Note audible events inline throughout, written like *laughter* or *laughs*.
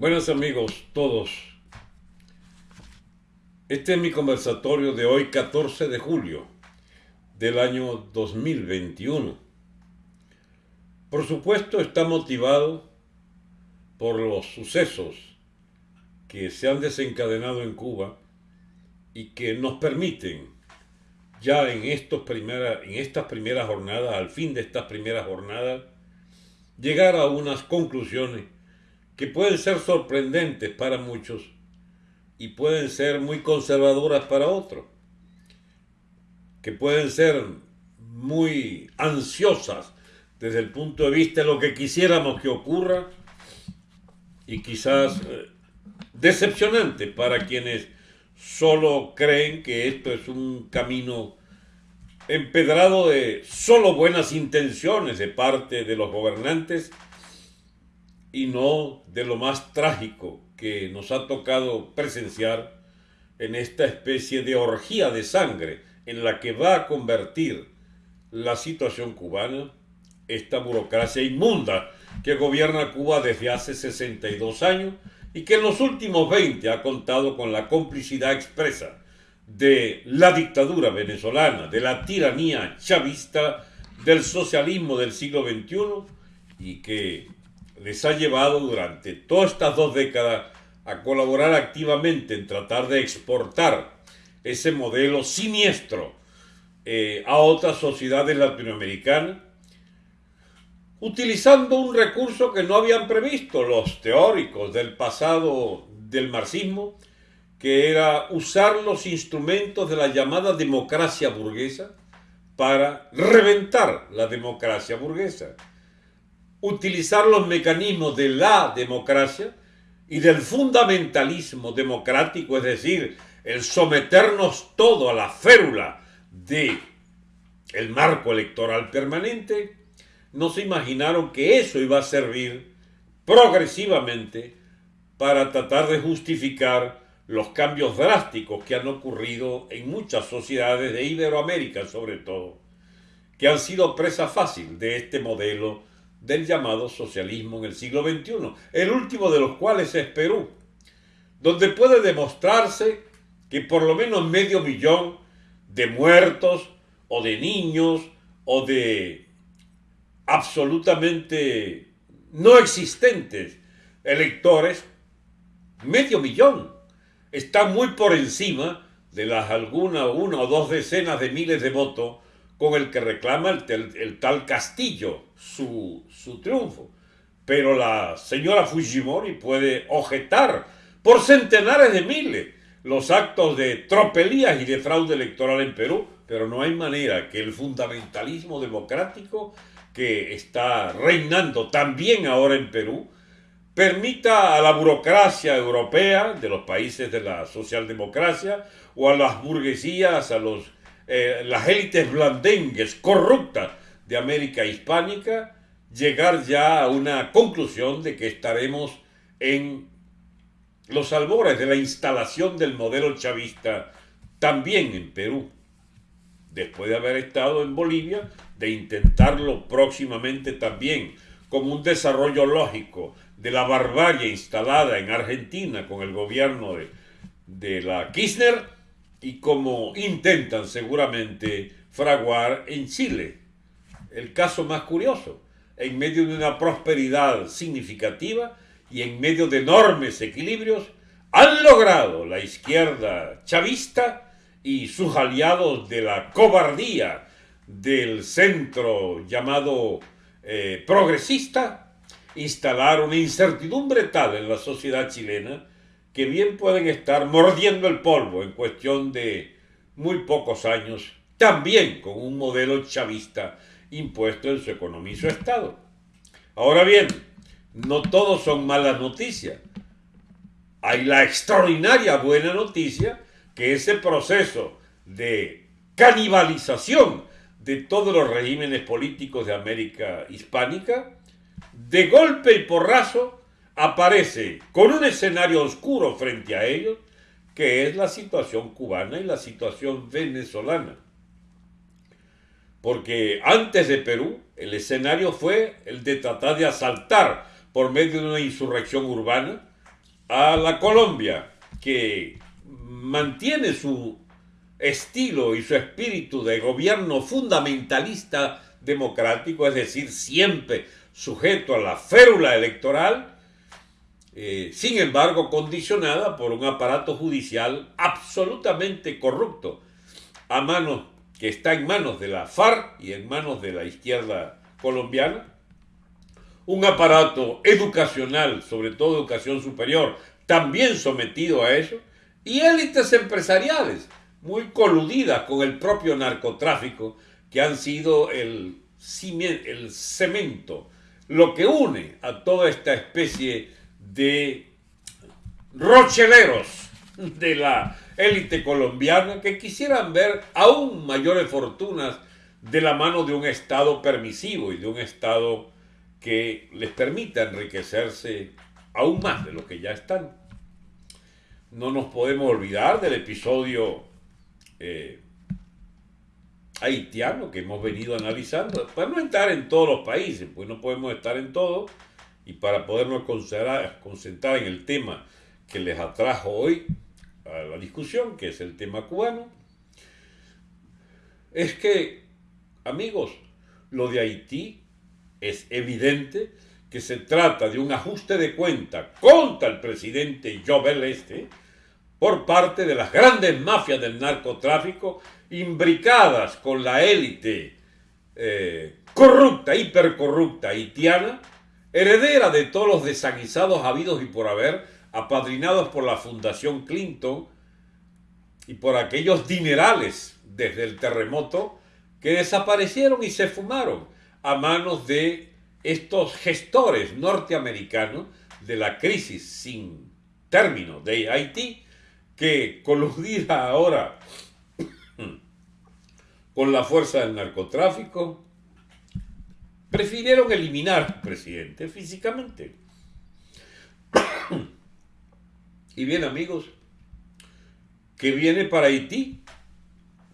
Buenos amigos todos. Este es mi conversatorio de hoy 14 de julio del año 2021. Por supuesto está motivado por los sucesos que se han desencadenado en Cuba y que nos permiten ya en, estos en estas primeras jornadas, al fin de estas primeras jornadas, llegar a unas conclusiones que pueden ser sorprendentes para muchos y pueden ser muy conservadoras para otros, que pueden ser muy ansiosas desde el punto de vista de lo que quisiéramos que ocurra y quizás eh, decepcionante para quienes solo creen que esto es un camino empedrado de solo buenas intenciones de parte de los gobernantes y no de lo más trágico que nos ha tocado presenciar en esta especie de orgía de sangre en la que va a convertir la situación cubana, esta burocracia inmunda que gobierna Cuba desde hace 62 años y que en los últimos 20 ha contado con la complicidad expresa de la dictadura venezolana, de la tiranía chavista, del socialismo del siglo XXI y que les ha llevado durante todas estas dos décadas a colaborar activamente en tratar de exportar ese modelo siniestro eh, a otras sociedades latinoamericanas, utilizando un recurso que no habían previsto los teóricos del pasado del marxismo, que era usar los instrumentos de la llamada democracia burguesa para reventar la democracia burguesa utilizar los mecanismos de la democracia y del fundamentalismo democrático, es decir, el someternos todo a la férula de el marco electoral permanente, no se imaginaron que eso iba a servir progresivamente para tratar de justificar los cambios drásticos que han ocurrido en muchas sociedades de Iberoamérica sobre todo, que han sido presa fácil de este modelo del llamado socialismo en el siglo XXI, el último de los cuales es Perú, donde puede demostrarse que por lo menos medio millón de muertos o de niños o de absolutamente no existentes electores, medio millón, está muy por encima de las alguna, una o dos decenas de miles de votos con el que reclama el, tal Castillo su, su triunfo. Pero la señora Fujimori puede objetar por centenares de miles los actos de tropelías y de fraude electoral en Perú, pero no hay manera que el fundamentalismo democrático que está reinando también ahora en Perú permita a la burocracia europea de los países de la socialdemocracia o a las burguesías, a los eh, las élites blandengues corruptas de América hispánica, llegar ya a una conclusión de que estaremos en los albores de la instalación del modelo chavista también en Perú, después de haber estado en Bolivia, de intentarlo próximamente también como un desarrollo lógico de la barbarie instalada en Argentina con el gobierno de, de la Kirchner, y como intentan seguramente fraguar en Chile. El caso más curioso, en medio de una prosperidad significativa y en medio de enormes equilibrios, han logrado la izquierda chavista y sus aliados de la cobardía del centro llamado eh, progresista instalar una incertidumbre tal en la sociedad chilena que bien pueden estar mordiendo el polvo en cuestión de muy pocos años, también con un modelo chavista impuesto en su economía y su Estado. Ahora bien, no todos son malas noticias. Hay la extraordinaria buena noticia que ese proceso de canibalización de todos los regímenes políticos de América hispánica, de golpe y porrazo, aparece con un escenario oscuro frente a ellos, que es la situación cubana y la situación venezolana. Porque antes de Perú, el escenario fue el de tratar de asaltar por medio de una insurrección urbana a la Colombia, que mantiene su estilo y su espíritu de gobierno fundamentalista democrático, es decir, siempre sujeto a la férula electoral, eh, sin embargo condicionada por un aparato judicial absolutamente corrupto, a manos que está en manos de la FARC y en manos de la izquierda colombiana, un aparato educacional, sobre todo educación superior, también sometido a eso, y élites empresariales muy coludidas con el propio narcotráfico, que han sido el, el cemento, lo que une a toda esta especie de rocheleros de la élite colombiana que quisieran ver aún mayores fortunas de la mano de un Estado permisivo y de un Estado que les permita enriquecerse aún más de lo que ya están. No nos podemos olvidar del episodio eh, haitiano que hemos venido analizando, para no estar en todos los países, pues no podemos estar en todos, y para podernos concentrar en el tema que les atrajo hoy a la discusión, que es el tema cubano, es que, amigos, lo de Haití es evidente que se trata de un ajuste de cuenta contra el presidente Jovel Este por parte de las grandes mafias del narcotráfico imbricadas con la élite eh, corrupta, hipercorrupta haitiana, heredera de todos los desaguisados habidos y por haber, apadrinados por la Fundación Clinton y por aquellos dinerales desde el terremoto que desaparecieron y se fumaron a manos de estos gestores norteamericanos de la crisis sin término de Haití, que coludida ahora *clears throat* con la fuerza del narcotráfico, prefirieron eliminar presidente físicamente. *coughs* y bien amigos, ¿qué viene para Haití?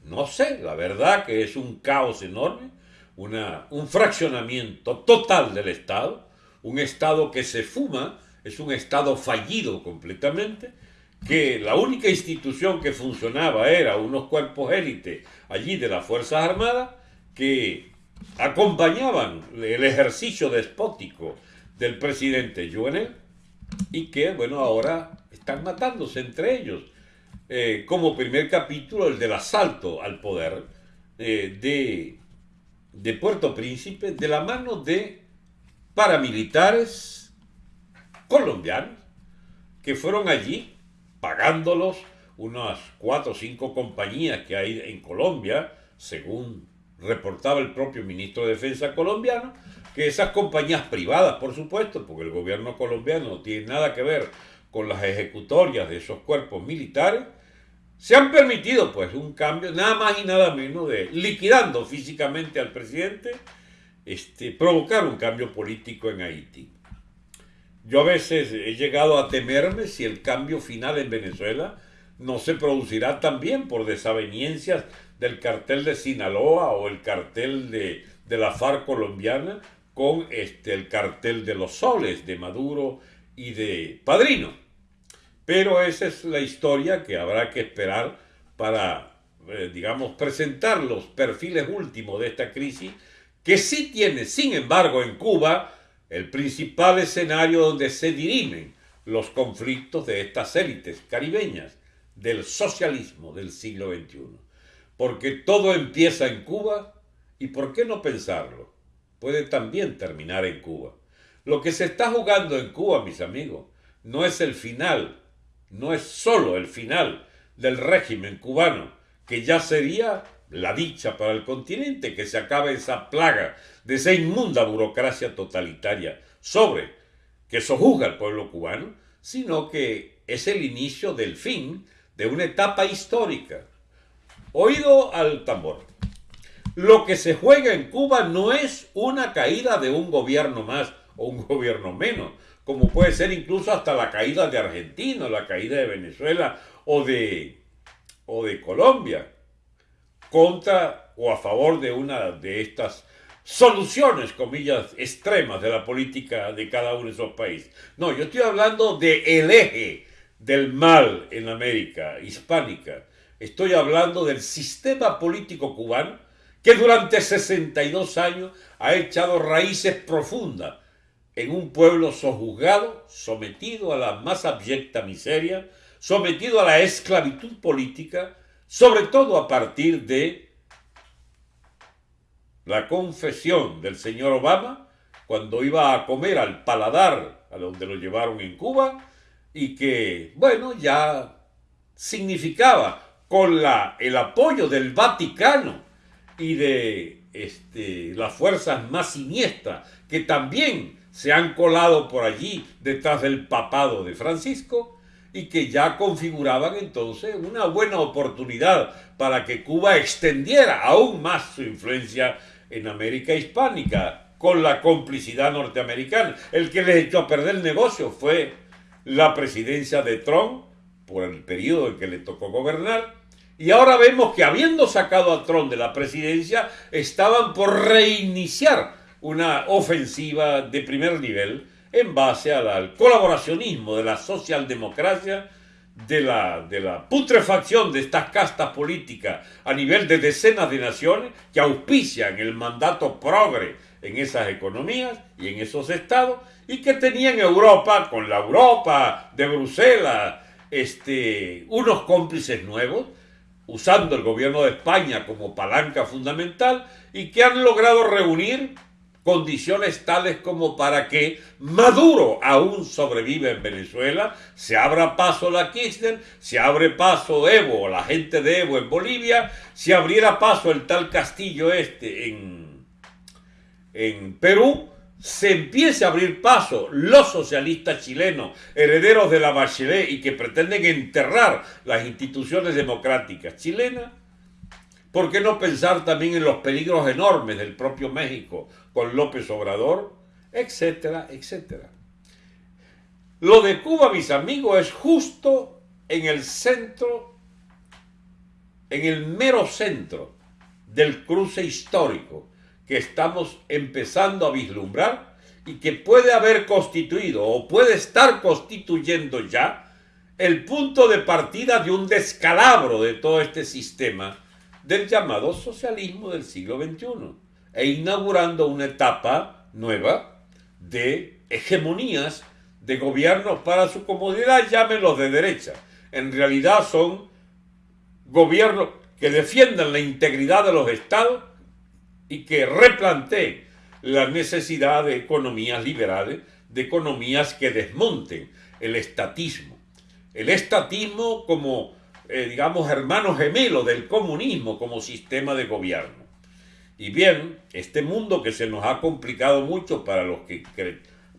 No sé, la verdad que es un caos enorme, una, un fraccionamiento total del Estado, un Estado que se fuma, es un Estado fallido completamente, que la única institución que funcionaba era unos cuerpos élite allí de las Fuerzas Armadas que acompañaban el ejercicio despótico del presidente Jovenel y que, bueno, ahora están matándose entre ellos. Eh, como primer capítulo, el del asalto al poder eh, de, de Puerto Príncipe de la mano de paramilitares colombianos que fueron allí pagándolos unas cuatro o cinco compañías que hay en Colombia, según reportaba el propio ministro de Defensa colombiano, que esas compañías privadas, por supuesto, porque el gobierno colombiano no tiene nada que ver con las ejecutorias de esos cuerpos militares, se han permitido pues un cambio, nada más y nada menos de liquidando físicamente al presidente, este, provocar un cambio político en Haití. Yo a veces he llegado a temerme si el cambio final en Venezuela no se producirá también por desaveniencias del cartel de Sinaloa o el cartel de, la FARC colombiana con este, el cartel de los soles de Maduro y de Padrino. Pero esa es la historia que habrá que esperar para, eh, digamos, presentar los perfiles últimos de esta crisis, que sí tiene, sin embargo, en Cuba el principal escenario donde se dirimen los conflictos de estas élites caribeñas del socialismo del siglo XXI. Porque todo empieza en Cuba y por qué no pensarlo, puede también terminar en Cuba. Lo que se está jugando en Cuba, mis amigos, no es el final, no es solo el final del régimen cubano, que ya sería la dicha para el continente, que se acabe esa plaga de esa inmunda burocracia totalitaria sobre que sojuzga al pueblo cubano, sino que es el inicio del fin de una etapa histórica. Oído al tambor. Lo que se juega en Cuba no es una caída de un gobierno más o un *laughs* gobierno menos, como puede ser incluso hasta la caída de Argentina, la caída de Venezuela o de, o de Colombia contra o a favor de una de estas soluciones, comillas, extremas de la política de cada uno de esos países. No, yo estoy hablando de el eje del mal en América hispánica. Estoy hablando del sistema político cubano que durante 62 años ha echado raíces profundas en un pueblo sojuzgado, sometido a la más abyecta miseria, sometido a la esclavitud política, sobre todo a partir de la confesión del señor Obama cuando iba a comer al paladar a donde lo llevaron en Cuba y que, bueno, ya significaba con la, el apoyo del Vaticano y de este, las fuerzas más siniestras que también se han colado por allí detrás del papado de Francisco y que ya configuraban entonces una buena oportunidad para que Cuba extendiera aún más su influencia en América hispánica con la complicidad norteamericana. El que les echó a perder el negocio fue la presidencia de Trump por el periodo en que le tocó gobernar. Y ahora vemos que habiendo sacado a Trump de la presidencia, estaban por reiniciar una ofensiva de primer nivel en base al, colaboracionismo de la socialdemocracia, de la, de la putrefacción de estas castas políticas a nivel de decenas de naciones que auspician el mandato progre en esas economías y en esos estados y que tenían Europa, con la Europa de Bruselas, este, unos cómplices nuevos, usando el gobierno de España como palanca fundamental y que han logrado reunir condiciones tales como para que Maduro aún sobrevive en Venezuela, se abra paso la Kirchner, se abre paso Evo, la gente de Evo en Bolivia, se abriera paso el tal Castillo este en, en Perú, se empiece a abrir paso los socialistas chilenos, herederos de la Bachelet y que pretenden enterrar las instituciones democráticas chilenas, ¿por qué no pensar también en los peligros enormes del propio México con López Obrador, etcétera, etcétera. Lo de Cuba, mis amigos, es justo en el centro, en el mero centro del cruce histórico que estamos empezando a vislumbrar y que puede haber constituido o puede estar constituyendo ya el punto de partida de un descalabro de todo este sistema del llamado socialismo del siglo XXI e inaugurando una etapa nueva de hegemonías de gobiernos para su comodidad, llámenlos de derecha. En realidad son gobiernos que defiendan la integridad de los estados y que replanteen la necesidad de economías liberales, de economías que desmonten el estatismo. El estatismo como, eh, digamos, hermano gemelo del comunismo como sistema de gobierno. Y bien, este mundo que se nos ha complicado mucho para los que,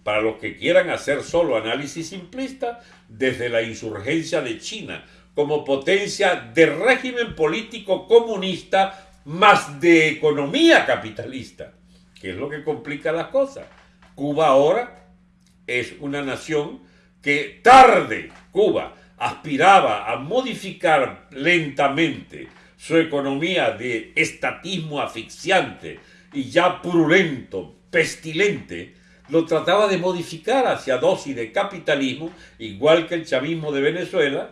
para los que quieran hacer solo análisis simplista, desde la insurgencia de China como potencia de régimen político comunista más de economía capitalista, que es lo que complica las cosas. Cuba ahora es una nación que tarde, Cuba, aspiraba a modificar lentamente su economía de estatismo asfixiante y ya purulento, pestilente, lo trataba de modificar hacia dosis de capitalismo, igual que el chavismo de Venezuela,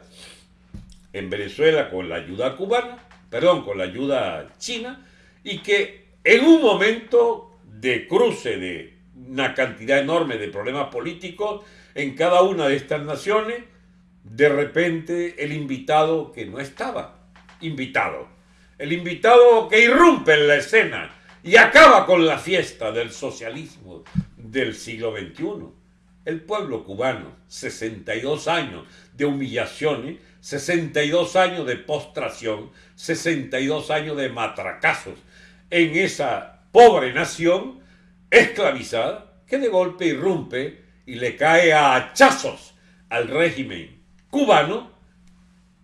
en Venezuela con la ayuda cubana, perdón, con la ayuda china, y que en un momento de cruce de una cantidad enorme de problemas políticos en cada una de estas naciones, de repente el invitado que no estaba, invitado. El invitado que irrumpe en la escena y acaba con la fiesta del socialismo del siglo XXI. El pueblo cubano, 62 años de humillaciones, 62 años de postración, 62 años de matracazos en esa pobre nación esclavizada que de golpe irrumpe y le cae a hachazos al régimen cubano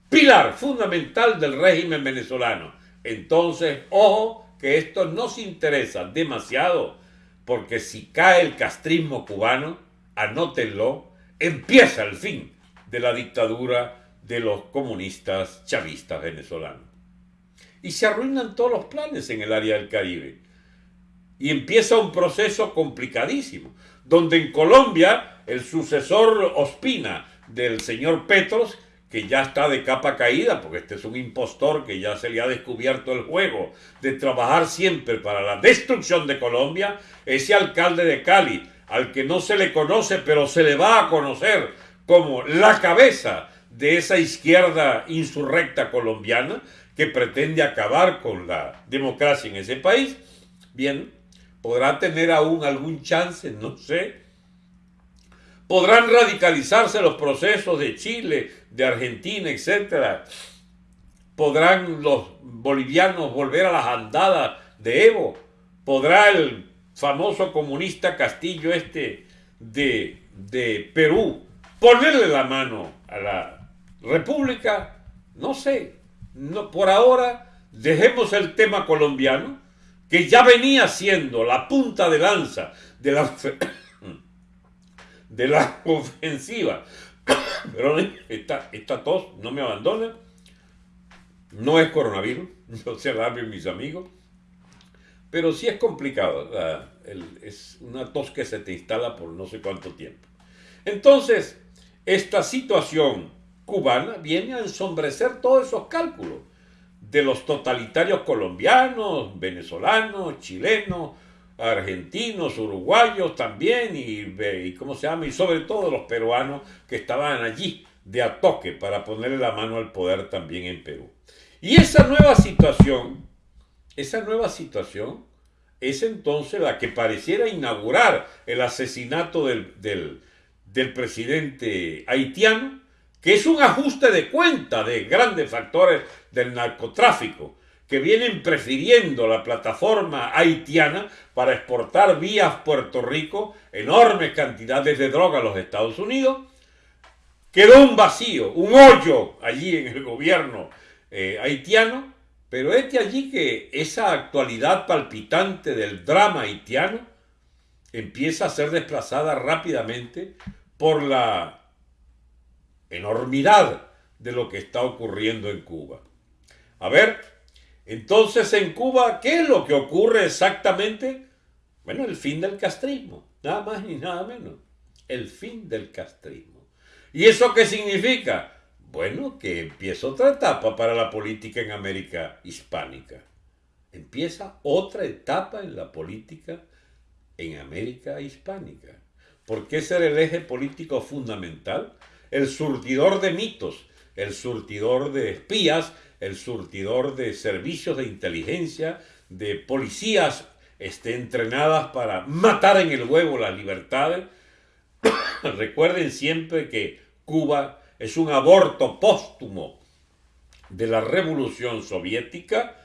pilar fundamental del régimen venezolano. Entonces, ojo, que esto nos interesa demasiado, porque si cae el castrismo cubano, anótenlo, empieza el fin de la dictadura de los comunistas chavistas venezolanos. Y se arruinan todos los planes en el área del Caribe. y empieza un proceso complicadísimo, donde en Colombia el sucesor Ospina del señor Petros, que ya está de capa caída, porque este es un impostor que ya se le ha descubierto el juego de trabajar siempre para la destrucción de Colombia, ese alcalde de Cali, al que no se le conoce, pero se le va a conocer como la cabeza de esa izquierda insurrecta colombiana que pretende acabar con la democracia en ese país, bien, podrá tener aún algún chance, no sé, podrán radicalizarse los procesos de Chile, de Argentina, etc. Podrán los bolivianos volver a las andadas de Evo. Podrá el famoso comunista Castillo este de, de Perú ponerle la mano a la República. No sé. No, por ahora dejemos el tema colombiano, que ya venía siendo la punta de lanza de la *coughs* de la ofensiva. *coughs* Pero esta, tos no me abandona. No es coronavirus, *laughs* no se alarmen mis amigos. Pero sí es complicado. es una tos que se te instala por no sé cuánto tiempo. Entonces, esta situación cubana viene a ensombrecer todos esos cálculos de los totalitarios colombianos, venezolanos, chilenos, argentinos, uruguayos también, y, ¿cómo se llama? Y sobre todo los peruanos que estaban allí de a toque para ponerle la mano al poder también en Perú. Y esa nueva situación, esa nueva situación es entonces la que pareciera inaugurar el asesinato del, del, del presidente haitiano, que es un ajuste de cuenta de grandes factores del narcotráfico, que vienen prefiriendo la plataforma haitiana para exportar vía Puerto Rico enormes cantidades de droga a los Estados Unidos. Quedó un vacío, un hoyo allí en el gobierno eh, haitiano, pero es de allí que esa actualidad palpitante del drama haitiano empieza a ser desplazada rápidamente por la enormidad de lo que está ocurriendo en Cuba. A ver, entonces en Cuba, ¿qué es lo que ocurre exactamente? Bueno, el fin del castrismo, nada más ni nada menos. El fin del castrismo. ¿Y eso qué significa? Bueno, que empieza otra etapa para la política en América hispánica. Empieza otra etapa en la política en América hispánica. ¿Por qué ser el eje político fundamental? El surtidor de mitos, el surtidor de espías, el surtidor de servicios de inteligencia, de policías este, entrenadas para matar en el huevo las libertades. *coughs* Recuerden siempre que Cuba es un aborto póstumo de la revolución soviética,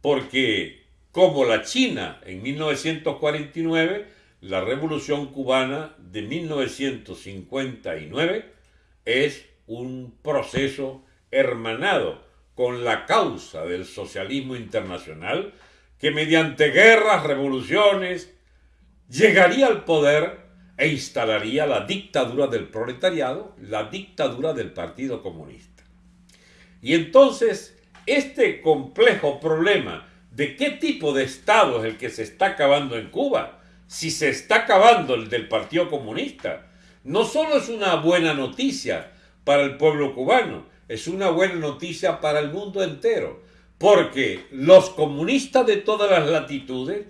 porque como la China en 1949, la revolución cubana de 1959 es un proceso hermanado con la causa del socialismo internacional que mediante guerras, revoluciones, llegaría al poder e instalaría la dictadura del proletariado, la dictadura del Partido Comunista. Y entonces, este complejo problema de qué tipo de Estado es el que se está acabando en Cuba, si se está acabando el del Partido Comunista, no solo es una buena noticia para el pueblo cubano, es una buena noticia para el mundo entero, porque los comunistas de todas las latitudes,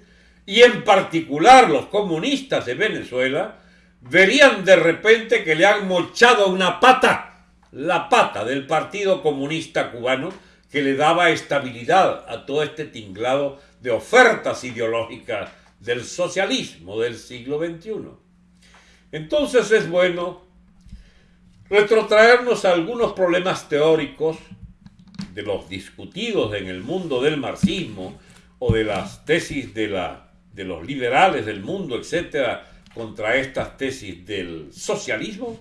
y en particular los comunistas de Venezuela, verían de repente que le han mochado una pata, la pata del Partido Comunista Cubano, que le daba estabilidad a todo este tinglado de ofertas ideológicas del socialismo del siglo XXI. Entonces es bueno retrotraernos a algunos problemas teóricos de los discutidos en el mundo del marxismo o de las tesis de, la, de los liberales del mundo, etcétera, contra estas tesis del socialismo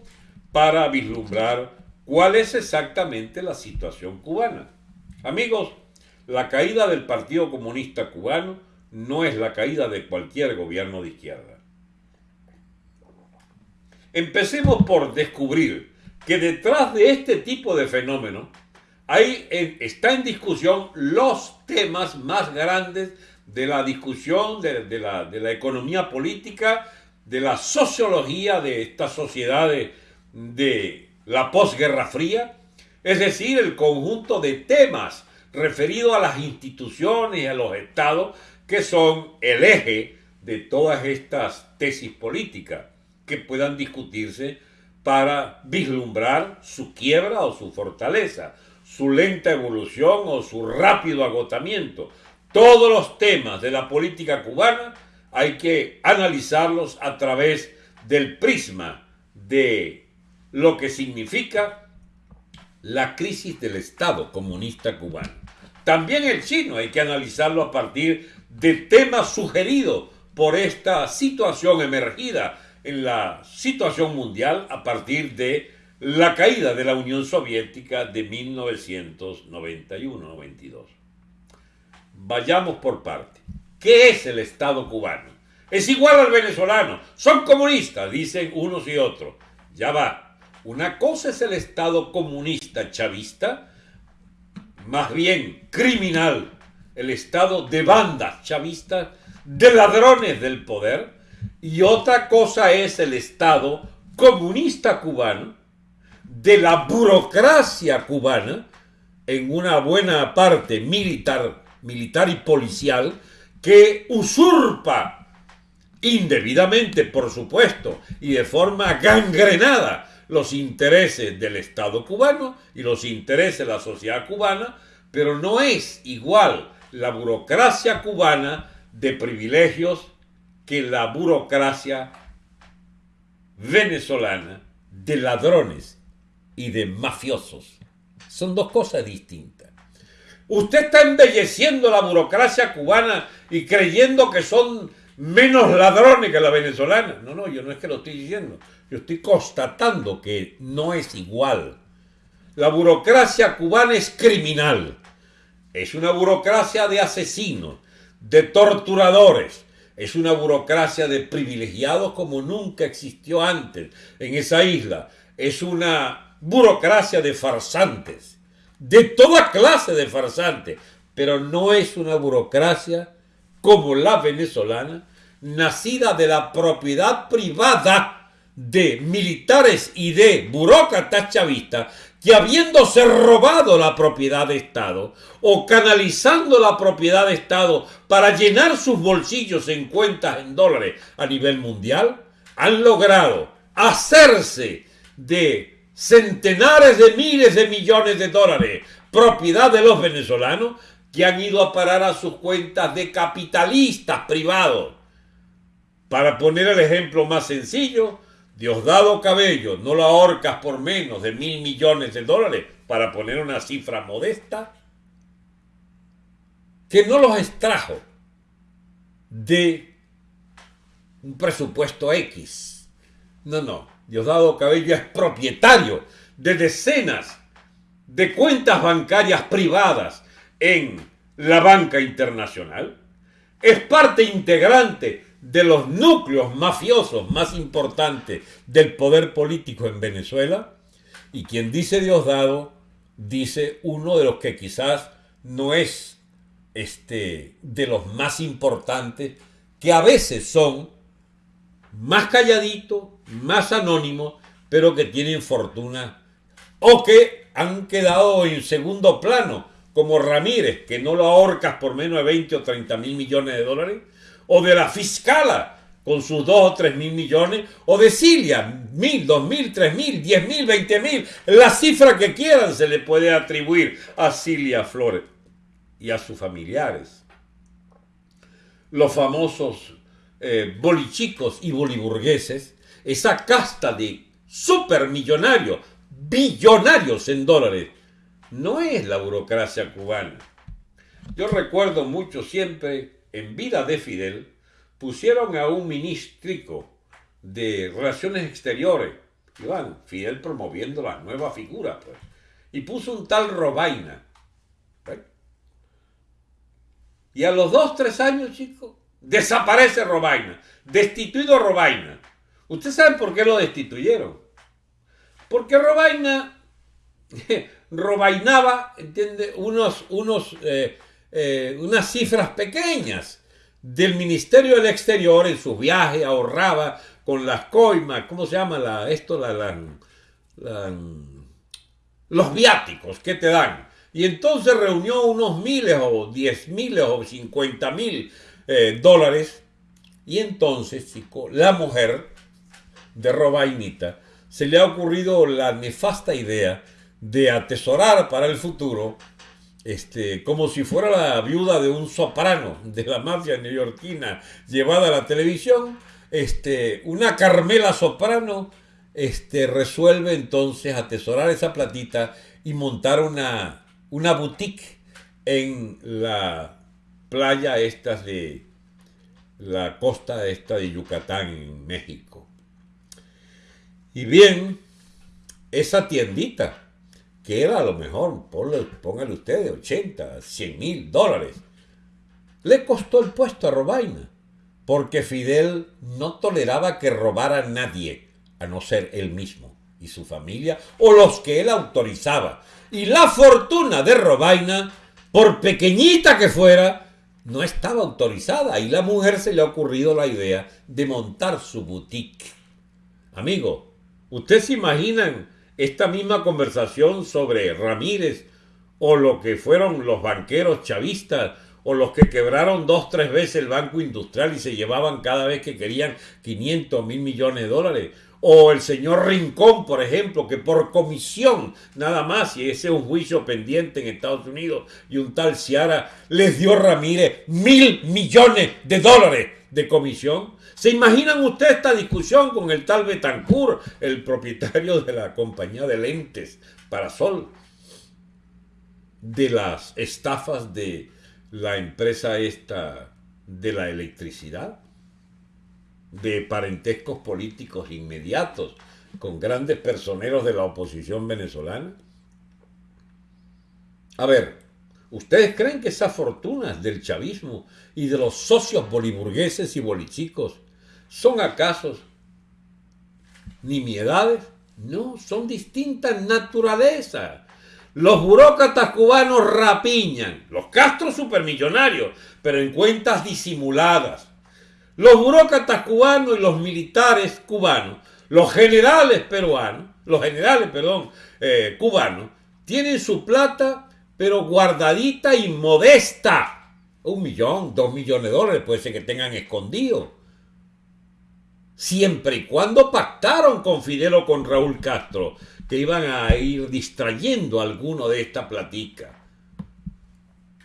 para vislumbrar cuál es exactamente la situación cubana. Amigos, la caída del Partido Comunista Cubano no es la caída de cualquier gobierno de izquierda. Empecemos por descubrir que detrás de este tipo de fenómeno hay, está en discusión los temas más grandes de la discusión de, la, de la economía política, de la sociología de estas sociedades de la posguerra fría, es decir, el conjunto de temas referidos a las instituciones y a los estados que son el eje de todas estas tesis políticas que puedan discutirse para vislumbrar su quiebra o su fortaleza, su lenta evolución o su rápido agotamiento. Todos los temas de la política cubana hay que analizarlos a través del prisma de lo que significa la crisis del Estado comunista cubano. También el chino hay que analizarlo a partir de temas sugeridos por esta situación emergida en la situación mundial a partir de la caída de la Unión Soviética de 1991-92. Vayamos por parte. ¿Qué es el Estado cubano? Es igual al venezolano. Son comunistas, dicen unos y otros. Ya va. Una cosa es el Estado comunista chavista, más bien criminal, el Estado de bandas chavistas, de ladrones del poder, y otra cosa es el Estado comunista cubano, de la burocracia cubana, en una buena parte militar, militar y policial, que usurpa indebidamente, por supuesto, y de forma gangrenada los intereses del Estado cubano y los intereses de la sociedad cubana, pero no es igual la burocracia cubana de privilegios que la burocracia venezolana de ladrones y de mafiosos. Son dos cosas distintas. Usted está embelleciendo la burocracia cubana y creyendo que son menos ladrones que la venezolana. No, no, yo no es que lo estoy diciendo. Yo estoy constatando que no es igual. La burocracia cubana es criminal. Es una burocracia de asesinos, de torturadores. Es una burocracia de privilegiados como nunca existió antes en esa isla. Es una burocracia de farsantes, de toda clase de farsantes, pero no es una burocracia como la venezolana, nacida de la propiedad privada de militares y de burócratas chavistas que habiéndose robado la propiedad de Estado o canalizando la propiedad de Estado para llenar sus bolsillos en cuentas en dólares a nivel mundial, han logrado hacerse de centenares de miles de millones de dólares propiedad de los venezolanos que han ido a parar a sus cuentas de capitalistas privados. Para poner el ejemplo más sencillo, Diosdado Cabello no lo ahorcas por menos de mil millones de dólares, para poner una cifra modesta, que no los extrajo de un presupuesto X. No, no. Diosdado Cabello es propietario de decenas de cuentas bancarias privadas en la banca internacional. Es parte integrante de los núcleos mafiosos más importantes del poder político en Venezuela. Y quien dice Diosdado, dice uno de los que quizás no es este, de los más importantes, que a veces son más calladitos, más anónimos, pero que tienen fortuna o que han quedado en segundo plano, como Ramírez, que no lo ahorcas por menos de 20 o 30 mil millones de dólares, o de la fiscala con sus 2 o 3 mil millones, o de Cilia, mil, dos mil, tres mil, diez mil, veinte mil, la cifra que quieran se le puede atribuir a Cilia Flores y a sus familiares. Los famosos eh, bolichicos y boliburgueses, esa casta de supermillonarios, billonarios en dólares, no es la burocracia cubana. Yo recuerdo mucho siempre en vida de Fidel, pusieron a un ministrico de Relaciones Exteriores, Iván, Fidel promoviendo la nueva figura, pues, y puso un tal Robaina. Y a los dos, tres años, chicos, desaparece Robaina, destituido Robaina. ¿Ustedes saben por qué lo destituyeron? Porque Robaina *laughs* robainaba, ¿entiende? Unos, unos eh, eh, unas cifras pequeñas del Ministerio del Exterior en sus viajes, ahorraba con las coimas, ¿cómo se llama la, esto? Los viáticos que te dan. Y entonces reunió unos miles o diez miles o cincuenta mil eh, dólares. Y entonces, chico, la mujer de Robainita se le ha ocurrido la nefasta idea de atesorar para el futuro, este, como si fuera la viuda de un soprano de la mafia neoyorquina llevada a la televisión, este, una Carmela Soprano este, resuelve entonces atesorar esa platita y montar una, una boutique en la playa esta de la costa esta de Yucatán en México. Y bien, esa tiendita que era a lo mejor, póngale ustedes, 80, 100 mil dólares. Le costó el puesto a Robaina, porque Fidel no toleraba que robara a nadie, a no ser él mismo y su familia, o los que él autorizaba. Y la fortuna de Robaina, por pequeñita que fuera, no estaba autorizada, y la mujer se le ha ocurrido la idea de montar su boutique. Amigo, ¿ustedes se imaginan esta misma conversación sobre Ramírez o lo que fueron los banqueros chavistas o los que quebraron dos, tres veces el Banco Industrial y se llevaban cada vez que querían 500 mil millones de dólares. O el señor Rincón, por ejemplo, que por comisión nada más, y ese es un juicio pendiente en Estados Unidos, y un tal Ciara les dio Ramírez mil millones de dólares de comisión. ¿Se imaginan ustedes esta discusión con el tal Betancourt, el propietario de la compañía de lentes Parasol, de las estafas de la empresa esta de la electricidad, de parentescos políticos inmediatos con grandes personeros de la oposición venezolana? A ver, ¿ustedes creen que esas fortunas del chavismo y de los socios boliburgueses y bolichicos ¿Son acaso nimiedades? No, son distintas naturalezas. Los burócratas cubanos rapiñan, los castros supermillonarios, pero en cuentas disimuladas. Los burócratas cubanos y los militares cubanos, los generales peruanos, los generales, perdón, eh, cubanos, tienen su plata, pero guardadita y modesta. Un millón, dos millones de dólares puede ser que tengan escondido siempre y cuando pactaron con Fidel o con Raúl Castro, que iban a ir distrayendo alguno de esta platica.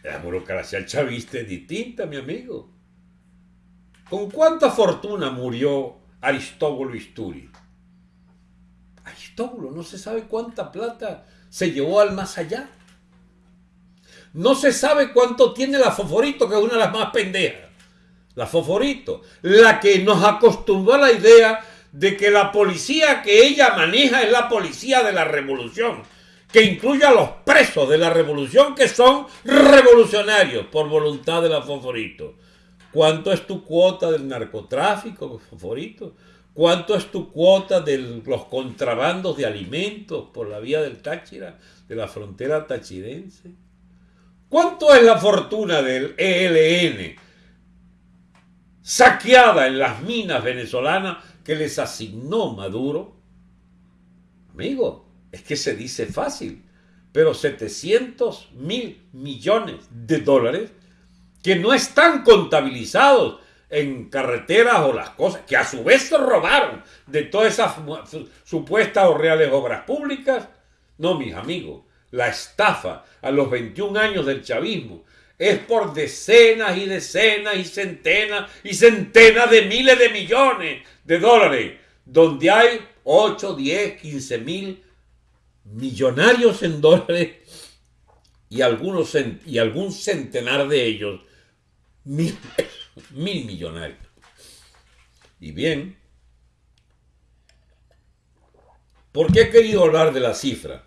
La burocracia chavista es distinta, mi amigo. ¿Con cuánta fortuna murió Aristóbulo Isturi? Aristóbulo, no se sabe cuánta plata se llevó al más allá. No se sabe cuánto tiene la Foforito, que es una de las más pendejas la Foforito, la que nos acostumbró a la idea de que la policía que ella maneja es la policía de la revolución, que incluye a los presos de la revolución que son revolucionarios por voluntad de la Foforito. ¿Cuánto es tu cuota del narcotráfico, Foforito? ¿Cuánto es tu cuota de los contrabandos de alimentos por la vía del Táchira, de la frontera tachirense? ¿Cuánto es la fortuna del ELN? Saqueada en las minas venezolanas que les asignó Maduro. Amigo, es que se dice fácil, pero 700 mil millones de dólares que no están contabilizados en carreteras o las cosas, que a su vez se robaron de todas esas supuestas o reales obras públicas. No, mis amigos, la estafa a los 21 años del chavismo es por decenas y decenas y centenas y centenas de miles de millones de dólares, donde hay 8, 10, 15 mil millonarios en dólares y, algunos, y algún centenar de ellos mil, mil millonarios. Y bien, ¿por qué he querido hablar de la cifra?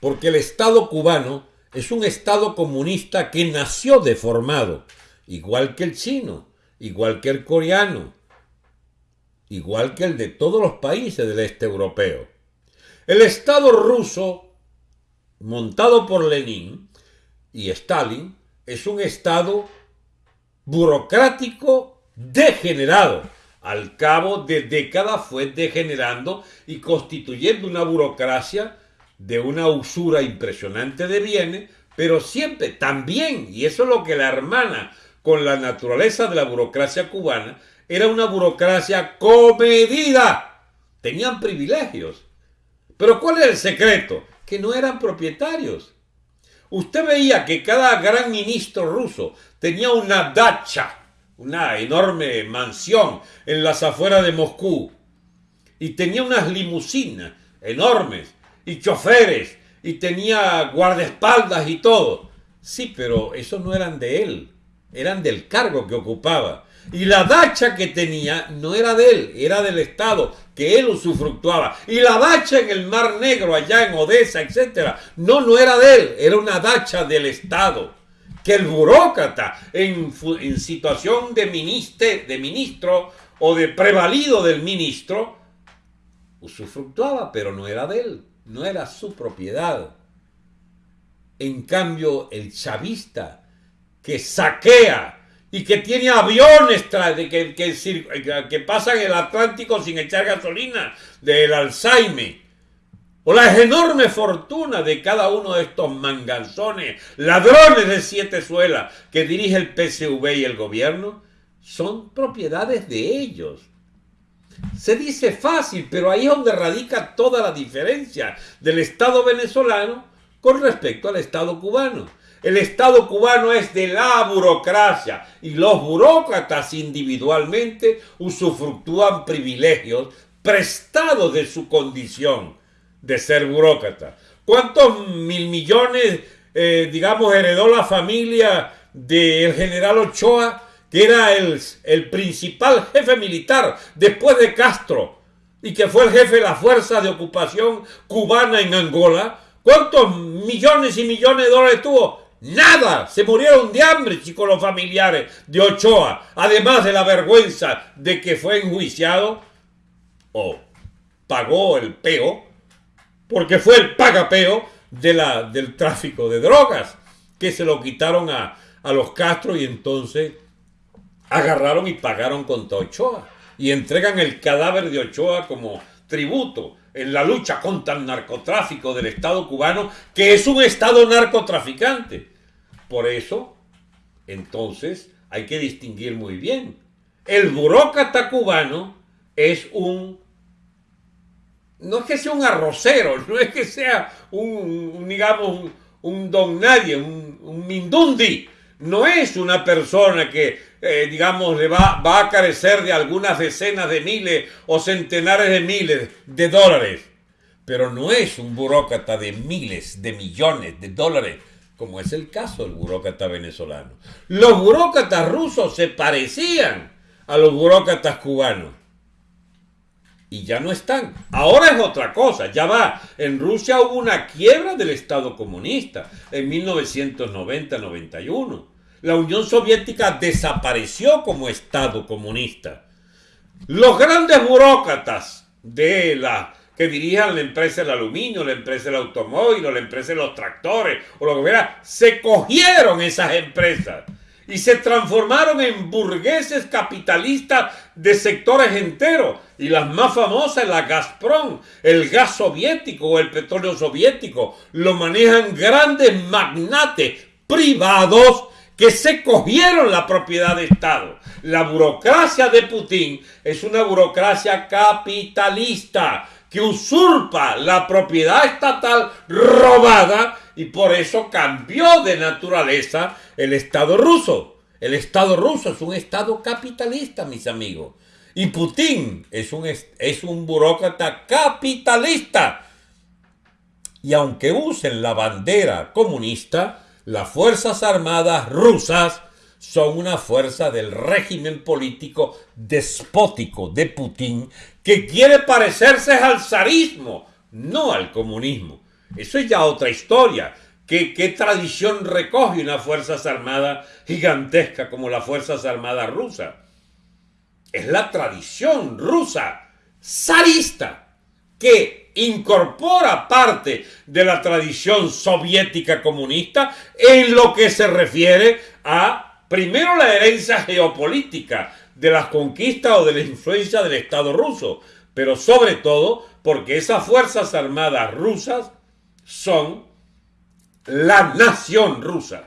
Porque el Estado cubano es un Estado comunista que nació deformado, igual que el chino, igual que el coreano, igual que el de todos los países del este europeo. El Estado ruso, montado por Lenin y Stalin, es un Estado burocrático degenerado. Al cabo de décadas fue degenerando y constituyendo una burocracia de una usura impresionante de bienes, pero siempre también, y eso es lo que la hermana con la naturaleza de la burocracia cubana, era una burocracia comedida. Tenían privilegios. Pero ¿cuál es el secreto? Que no eran propietarios. Usted veía que cada gran ministro ruso tenía una dacha, una enorme mansión en las afueras de Moscú. Y tenía unas limusinas enormes y choferes y tenía guardaespaldas y todo. Sí, pero esos no eran de él, eran del cargo que ocupaba. Y la dacha que tenía no era de él, era del Estado, que él usufructuaba. Y la dacha en el Mar Negro, allá en Odessa, etc. No, no era de él, era una dacha del Estado. Que el burócrata, en, en situación de, de ministro o de prevalido del ministro, usufructuaba, pero no era de él no era su propiedad. En cambio, el chavista que saquea y que tiene aviones que, que, que pasan el Atlántico sin echar gasolina, del Alzheimer, o las enormes fortunas de cada uno de estos manganzones, ladrones de siete suelas que dirige el PSV y el gobierno, son propiedades de ellos. Se dice fácil, pero ahí es donde radica toda la diferencia del Estado venezolano con respecto al Estado cubano. El Estado cubano es de la burocracia y los burócratas individualmente usufructúan privilegios prestados de su condición de ser burócrata. ¿Cuántos mil millones, eh, digamos, heredó la familia del general Ochoa que era el, el principal jefe militar después de Castro y que fue el jefe de la fuerza de ocupación cubana en Angola, ¿cuántos millones y millones de dólares tuvo? Nada, se murieron de hambre, chicos, los familiares de Ochoa, además de la vergüenza de que fue enjuiciado o pagó el peo, porque fue el pagapeo de la, del tráfico de drogas, que se lo quitaron a, a los Castro y entonces agarraron y pagaron contra Ochoa y entregan el cadáver de Ochoa como tributo en la lucha contra el narcotráfico del Estado cubano, que es un Estado narcotraficante. Por eso, entonces, hay que distinguir muy bien. El burócrata cubano es un... No es que sea un arrocero, *laughs* no es que sea un, digamos, un, don nadie, un, un mindundi. No es una persona que eh, digamos, le va, va a carecer de algunas decenas de miles o centenares de miles de dólares. Pero no es un burócrata de miles, de millones de dólares, como es el caso del burócrata venezolano. Los burócratas rusos se parecían a los burócratas cubanos. Y ya no están. Ahora es otra cosa, ya va. En Rusia hubo una quiebra del Estado comunista en 1990-91 la Unión Soviética desapareció como Estado comunista. Los grandes burócratas de la que dirigían la empresa del aluminio, la empresa del automóvil, la empresa de los tractores, o lo que fuera, se cogieron esas empresas y se transformaron en burgueses capitalistas de sectores enteros. Y las más famosas, la Gazprom, el gas soviético o el petróleo soviético, lo manejan grandes magnates privados que se cogieron la propiedad de Estado. La burocracia de Putin es una burocracia capitalista que usurpa la propiedad estatal robada y por eso cambió de naturaleza el Estado ruso. El Estado ruso es un Estado capitalista, mis amigos. Y Putin es un, es un burócrata capitalista. Y aunque usen la bandera comunista, las Fuerzas Armadas rusas son una fuerza del régimen político despótico de Putin que quiere parecerse al zarismo, no al comunismo. Eso es ya otra historia. ¿Qué, ¿Qué, tradición recoge una Fuerzas Armadas gigantesca como las Fuerzas Armadas rusas? Es la tradición rusa, zarista, que incorpora parte de la tradición soviética comunista en lo que se refiere a, primero, la herencia geopolítica de las conquistas o de la influencia del Estado ruso, pero sobre todo porque esas Fuerzas Armadas rusas son la nación rusa.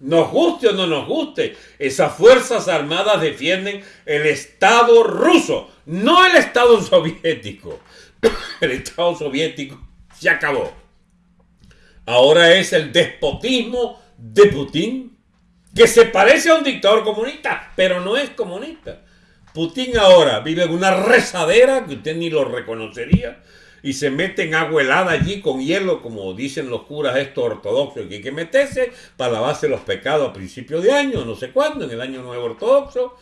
Nos guste o no nos guste, esas Fuerzas Armadas defienden el Estado ruso, no el Estado *laughs* soviético. *coughs* El Estado soviético se acabó. Ahora es el despotismo de Putin, que se parece a un dictador comunista, pero no es comunista. Putin ahora vive en una rezadera que usted ni lo reconocería y se mete en agua helada allí con hielo, como dicen los curas estos ortodoxos, que hay que meterse para lavarse los pecados a principio de año, no sé cuándo, en el año nuevo ortodoxo.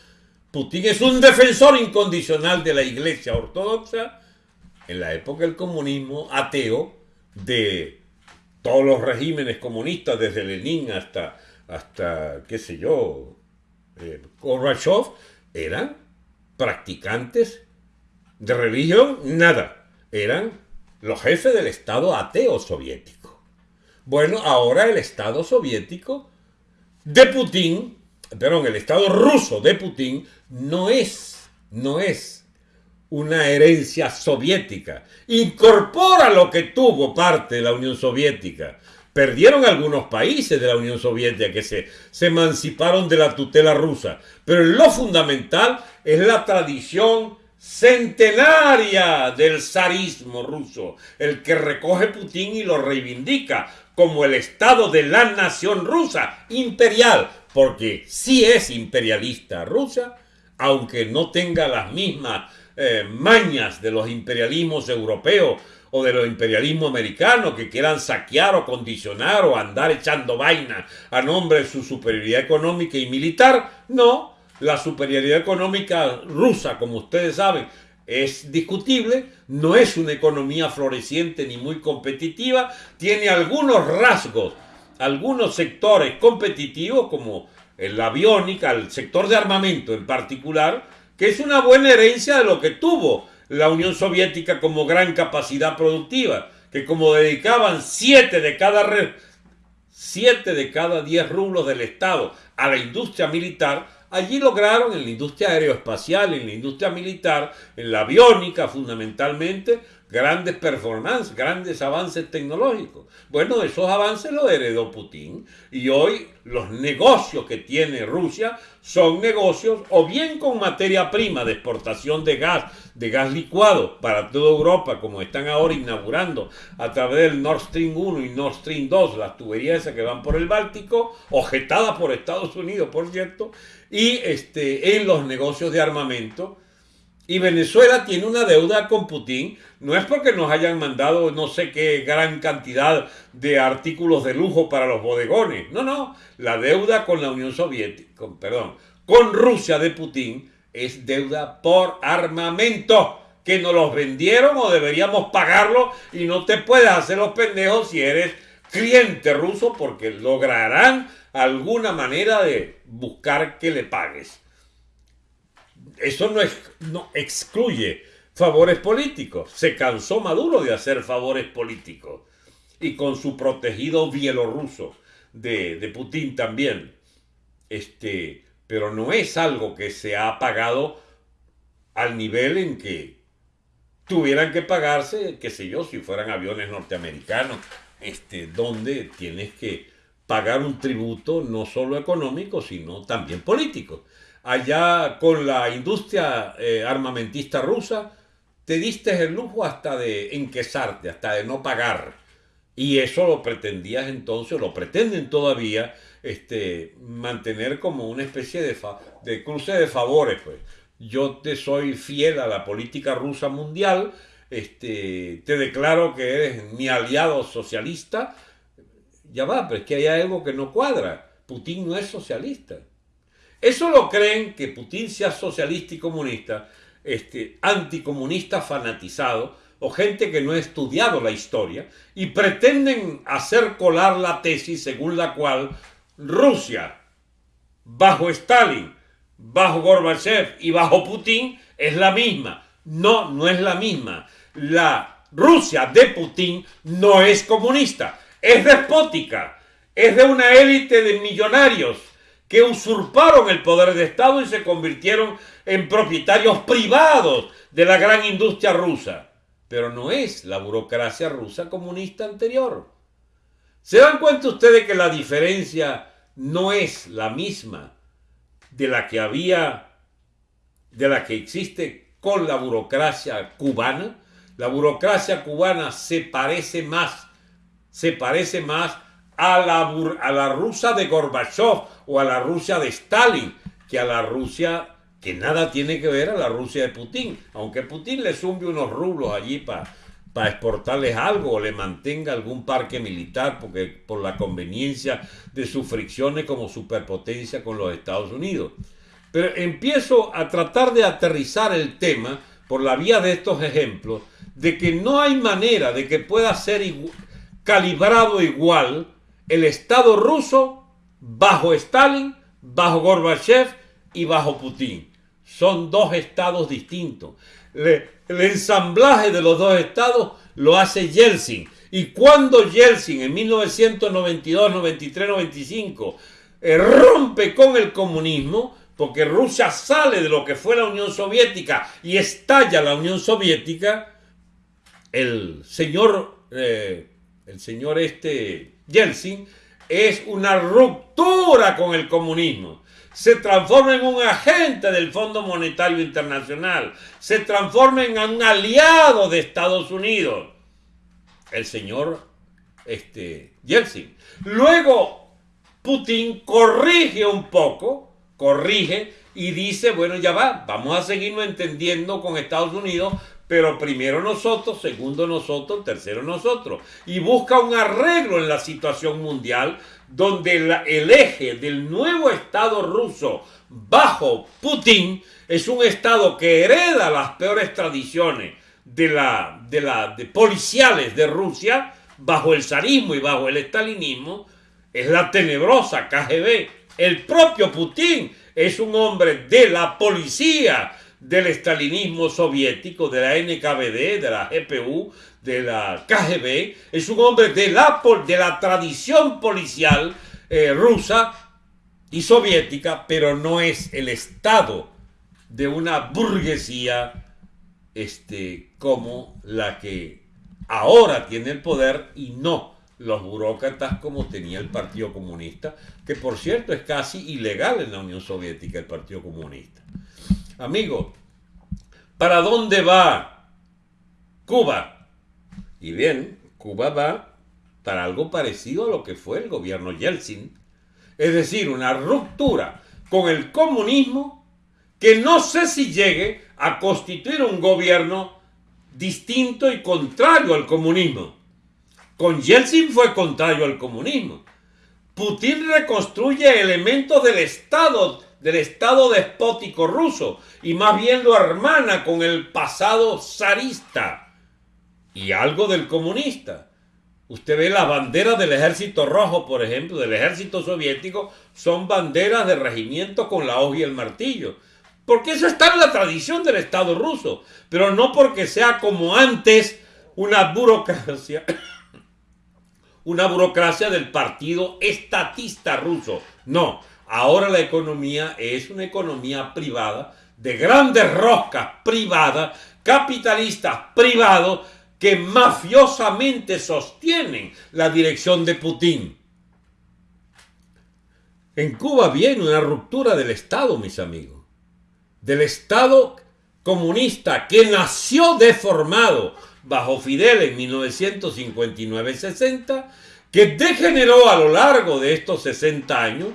Putin es un defensor incondicional de la iglesia ortodoxa en la época del comunismo ateo de todos los regímenes comunistas, desde Lenin hasta, hasta qué sé yo, eh, Gorbachev, eran practicantes de religión, nada eran los jefes del Estado ateo soviético. Bueno, ahora el Estado soviético de Putin, perdón, el Estado ruso de Putin no es, no es una herencia soviética. Incorpora lo que tuvo parte de la Unión Soviética. Perdieron algunos países de la Unión Soviética que se, se emanciparon de la tutela rusa. Pero lo fundamental es la tradición centenaria del zarismo ruso, el que recoge Putin y lo reivindica como el Estado de la nación rusa, imperial, porque sí es imperialista rusa, aunque no tenga las mismas eh, mañas de los imperialismos europeos o de los imperialismos americanos que quieran saquear o condicionar o andar echando vaina a nombre de su superioridad económica y militar, no, la superioridad económica rusa, como ustedes saben, es discutible, no es una economía floreciente ni muy competitiva, tiene algunos rasgos, algunos sectores competitivos como la aviónica, el sector de armamento en particular, que es una buena herencia de lo que tuvo la Unión Soviética como gran capacidad productiva, que como dedicaban siete de cada siete de cada diez rublos del Estado a la industria militar, Allí lograron en la industria aeroespacial, en la industria militar, en la aviónica fundamentalmente, grandes performances, grandes avances tecnológicos. Bueno, esos avances los heredó Putin y hoy los negocios que tiene Rusia son negocios o bien con materia prima de exportación de gas, de gas licuado para toda Europa, como están ahora inaugurando a través del Nord Stream 1 y Nord Stream 2, las tuberías que van por el Báltico, objetadas por Estados Unidos, por cierto, y este, en los negocios de armamento. Y Venezuela tiene una deuda con Putin, no es porque nos hayan mandado no sé qué gran cantidad de artículos de lujo para los bodegones, no, no, la deuda con la Unión Soviética, perdón, con Rusia de Putin es deuda por armamento, que nos los vendieron o deberíamos pagarlo y no te puedes hacer los pendejos si eres cliente ruso porque lograrán alguna manera de buscar que le pagues. Eso no, excluye favores políticos. Se cansó Maduro de hacer favores políticos. Y con su protegido bielorruso de, de Putin también. Este, pero no es algo que se ha pagado al nivel en que tuvieran que pagarse, qué sé yo, si fueran aviones norteamericanos, este, donde tienes que pagar un tributo no solo económico, sino también político. Allá con la industria eh, armamentista rusa, te diste el lujo hasta de enquesarte, hasta de no pagar. Y eso lo pretendías entonces, lo pretenden todavía, este, mantener como una especie de, de cruce de favores. Pues. Yo te soy fiel a la política rusa mundial, este, te declaro que eres mi aliado socialista, ya va, pero es que hay algo que no cuadra. Putin no es socialista. Eso lo creen que Putin sea socialista y comunista, este, anticomunista fanatizado, o gente que no ha estudiado la historia, y pretenden hacer colar la tesis según la cual Rusia, bajo Stalin, bajo Gorbachev y bajo Putin, es la misma. No, no es la misma. la Rusia de Putin no es comunista, es despótica, es de una élite de millonarios que usurparon el poder de Estado y se convirtieron en propietarios privados de la gran industria rusa. Pero no es la burocracia rusa comunista anterior. ¿Se dan cuenta ustedes que la diferencia no es la misma de la que había, de la que existe con la burocracia cubana? La burocracia cubana se parece más, se parece más a la, a la rusa de Gorbachev o a la Rusia de Stalin que a la Rusia que nada tiene que ver a la Rusia de Putin, aunque Putin le zumbe unos rublos allí para para exportarles algo o le mantenga algún parque militar porque por la conveniencia de sus fricciones como superpotencia con los Estados Unidos. Pero empiezo a tratar de aterrizar el tema por la vía de estos ejemplos de que no hay manera de que pueda ser calibrado igual el Estado ruso bajo Stalin, bajo Gorbachev y bajo Putin. Son dos estados distintos. el ensamblaje de los dos estados lo hace Yeltsin. Y cuando Yeltsin en 1992, 93, 95 rompe con el comunismo, porque Rusia sale de lo que fue la Unión Soviética y estalla la Unión Soviética, el señor, eh, el señor este Yeltsin es una ruptura con el comunismo. Se transforma en un agente del Fondo Monetario Internacional. Se transforma en un aliado de Estados Unidos. El señor este, Yeltsin. Luego, Putin corrige un poco, corrige y dice, bueno, ya va, vamos a seguirnos entendiendo con Estados Unidos pero primero nosotros, segundo nosotros, tercero nosotros. Y busca un arreglo en la situación mundial donde el eje del nuevo Estado ruso bajo Putin es un Estado que hereda las peores tradiciones de la, de la de policiales de Rusia bajo el zarismo y bajo el estalinismo, es la tenebrosa KGB. El propio Putin es un hombre de la policía del estalinismo soviético, de la NKVD, de la GPU, de la KGB, es un hombre de la, de la tradición policial eh, rusa y soviética, pero no es el Estado de una burguesía este, como la que ahora tiene el poder y no los burócratas como tenía el Partido Comunista, que por cierto es casi ilegal en la Unión Soviética el Partido Comunista. Amigos, ¿para dónde va Cuba? Y bien, Cuba va para algo parecido a lo que fue el gobierno Yeltsin, es decir, una ruptura con el comunismo que no sé si llegue a constituir un gobierno distinto y contrario al comunismo. Con Yeltsin fue contrario al comunismo. Putin reconstruye elementos del Estado del Estado despótico ruso y más bien lo hermana con el pasado zarista y algo del comunista. Usted ve las banderas del ejército rojo, por ejemplo, del ejército soviético, son banderas de regimiento con la hoja y el martillo. Porque eso está en la tradición del Estado ruso, pero no porque sea como antes una burocracia, *coughs* una burocracia del partido estatista ruso. No, Ahora la economía es una economía privada, de grandes roscas privadas, capitalistas privados, que mafiosamente sostienen la dirección de Putin. En Cuba viene una ruptura del Estado, mis amigos. Del Estado comunista que nació deformado bajo Fidel en 1959-60, que degeneró a lo largo de estos 60 años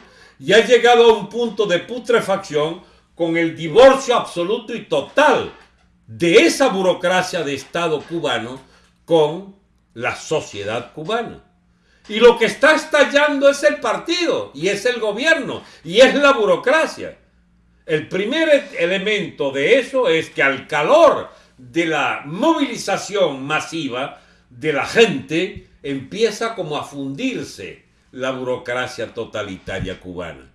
y ha llegado a un punto de putrefacción con el divorcio absoluto y total de esa burocracia de Estado cubano con la sociedad cubana. Y lo que está estallando es el partido, y es el gobierno, y es la burocracia. El primer elemento de eso es que al calor de la movilización masiva de la gente empieza como a fundirse la burocracia totalitaria cubana.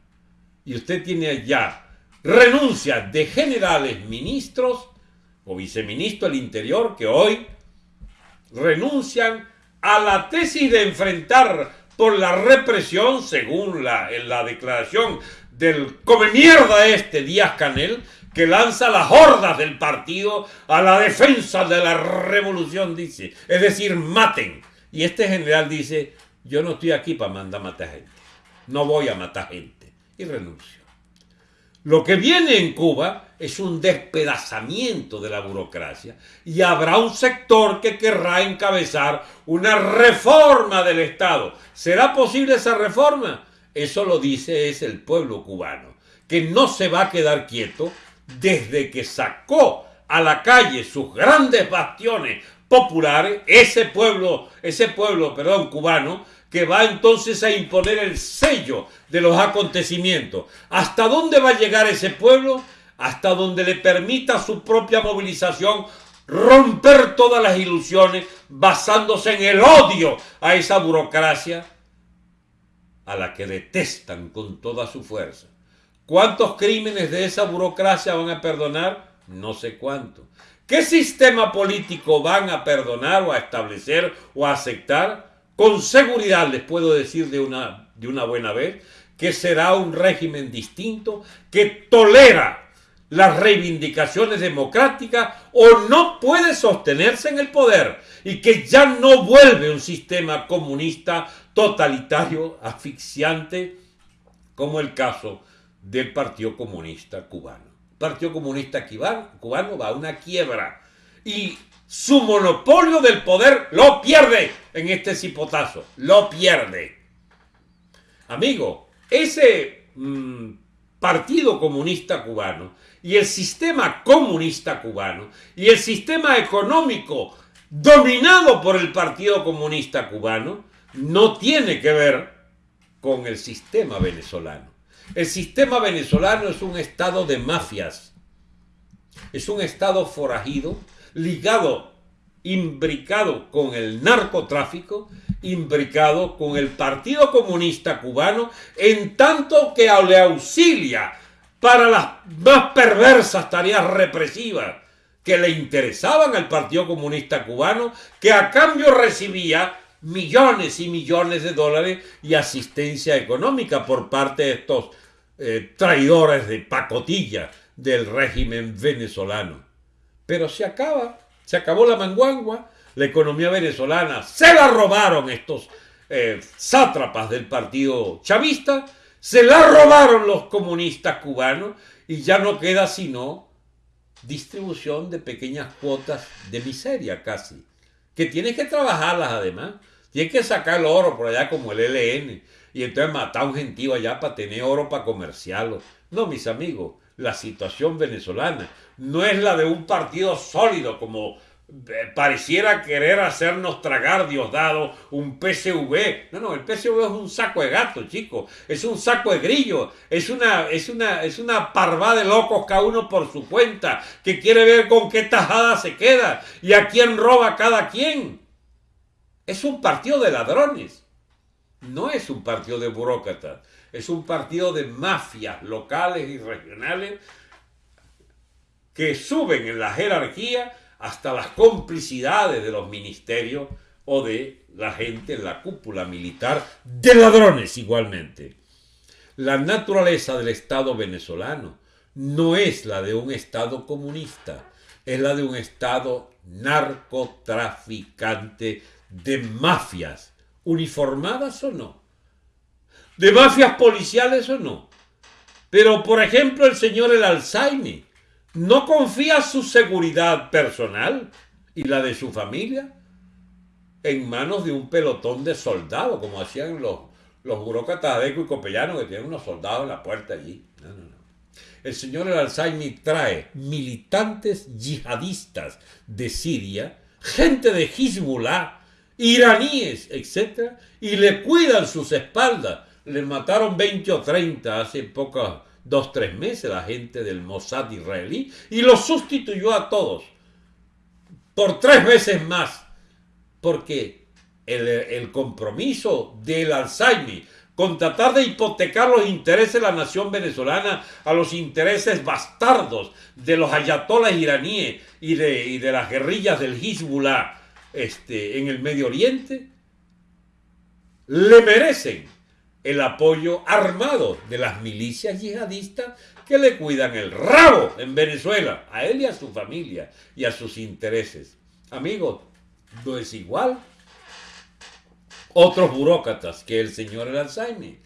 Y usted tiene allá renuncias de generales ministros o viceministro del Interior que hoy renuncian a la tesis de enfrentar por la represión, según la, en la declaración del come mierda este Díaz Canel, que lanza las hordas del partido a la defensa de la revolución, dice. Es decir, maten. Y este general dice, yo no estoy aquí para mandar a matar gente. No voy a matar gente. Y renuncio. Lo que viene en Cuba es un despedazamiento de la burocracia y habrá un sector que querrá encabezar una reforma del Estado. ¿Será posible esa reforma? Eso lo dice es el pueblo cubano, que no se va a quedar quieto desde que sacó a la calle sus grandes bastiones populares, ese pueblo, ese pueblo, perdón, cubano, que va entonces a imponer el sello de los acontecimientos. ¿Hasta dónde va a llegar ese pueblo? Hasta donde le permita su propia movilización romper todas las ilusiones basándose en el odio a esa burocracia a la que detestan con toda su fuerza. ¿Cuántos crímenes de esa burocracia van a perdonar? No sé cuánto. ¿Qué sistema político van a perdonar o a establecer o a aceptar? Con seguridad les puedo decir de una, de una buena vez que será un régimen distinto que tolera las reivindicaciones democráticas o no puede sostenerse en el poder y que ya no vuelve un sistema comunista totalitario, asfixiante, como el caso del Partido Comunista Cubano. Partido Comunista Cubano va a una quiebra y su monopolio del poder lo pierde en este cipotazo, lo pierde. Amigo, ese mm, Partido Comunista Cubano y el sistema comunista cubano y el sistema económico dominado por el Partido Comunista Cubano no tiene que ver con el sistema venezolano. El sistema venezolano es un estado de mafias, es un estado forajido, ligado, imbricado con el narcotráfico, imbricado con el Partido Comunista Cubano, en tanto que le auxilia para las más perversas tareas represivas que le interesaban al Partido Comunista Cubano, que a cambio recibía millones y millones de dólares y asistencia económica por parte de estos eh, traidores de pacotilla del régimen venezolano. Pero se acaba, se acabó la manguangua, la economía venezolana se la robaron estos eh, sátrapas del partido chavista, se la robaron los comunistas cubanos y ya no queda sino distribución de pequeñas cuotas de miseria casi, que tienes que trabajarlas además. Tienes que sacar el oro por allá como el LN y entonces matar a un gentío allá para tener oro para comerciarlo. No, mis amigos, la situación venezolana no es la de un partido sólido como pareciera querer hacernos tragar Diosdado un PSV. No, no, el PSV es un saco de gato, chicos. Es un saco de grillo. Es una, es una, es una parva de locos cada uno por su cuenta, que quiere ver con qué tajada se queda y a quién roba cada quien. Es un partido de ladrones. No es un partido de burócratas. Es un partido de mafias locales y regionales que suben en la jerarquía hasta las complicidades de los ministerios o de la gente en la cúpula militar, de ladrones igualmente. La naturaleza del Estado venezolano no es la de un Estado comunista, es la de un Estado narcotraficante de mafias, uniformadas o no, de mafias policiales o no. Pero, por ejemplo, el señor El Alzheimer no confía su seguridad personal y la de su familia en manos de un pelotón de soldados, como hacían los, los burócratas y copellanos que tienen unos soldados en la puerta allí. No, no, no. El señor Alzheimer trae militantes yihadistas de Siria, gente de Hezbollah, iraníes, etc., y le cuidan sus espaldas. Le mataron 20 o 30 hace pocos dos, tres meses la gente del Mossad israelí y los sustituyó a todos. Por tres veces más, porque el, compromiso del Alzheimer con tratar de hipotecar los intereses de la nación venezolana a los intereses bastardos de los ayatolas iraníes y de, las guerrillas del Hezbollah este, en el Medio Oriente, le merecen el apoyo armado de las milicias yihadistas que le cuidan el rabo en Venezuela, a él y a su familia y a sus intereses. Amigos, no es igual. Otros burócratas que el señor Alzheimer,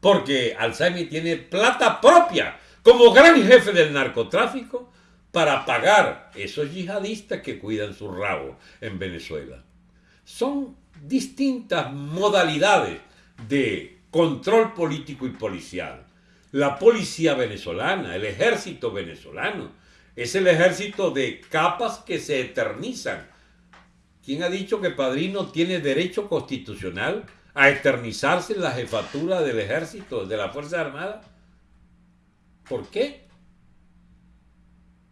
porque Alzheimer tiene plata propia como gran jefe del narcotráfico para pagar esos yihadistas que cuidan su rabo en Venezuela. Son distintas modalidades de control político y policial. La policía venezolana, el ejército venezolano, es el ejército de capas que se eternizan. ¿Quién ha dicho que Padrino tiene derecho constitucional a eternizarse en la jefatura del ejército, de la Fuerza Armada? ¿Por qué?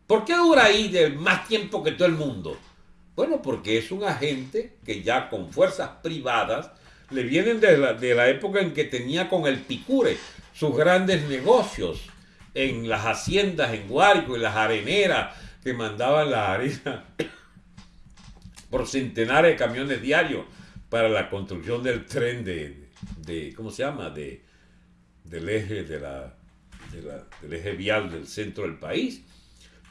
¿Por qué dura ahí de más tiempo que todo el mundo? Bueno, porque es un agente que ya con fuerzas privadas le vienen de la, de la época en que tenía con el Picure sus grandes negocios en las haciendas en Guárico y las areneras que mandaban la arena *coughs* por centenares de camiones diarios para la construcción del tren de, de ¿cómo se llama? De, del eje de la, del eje vial del centro del país.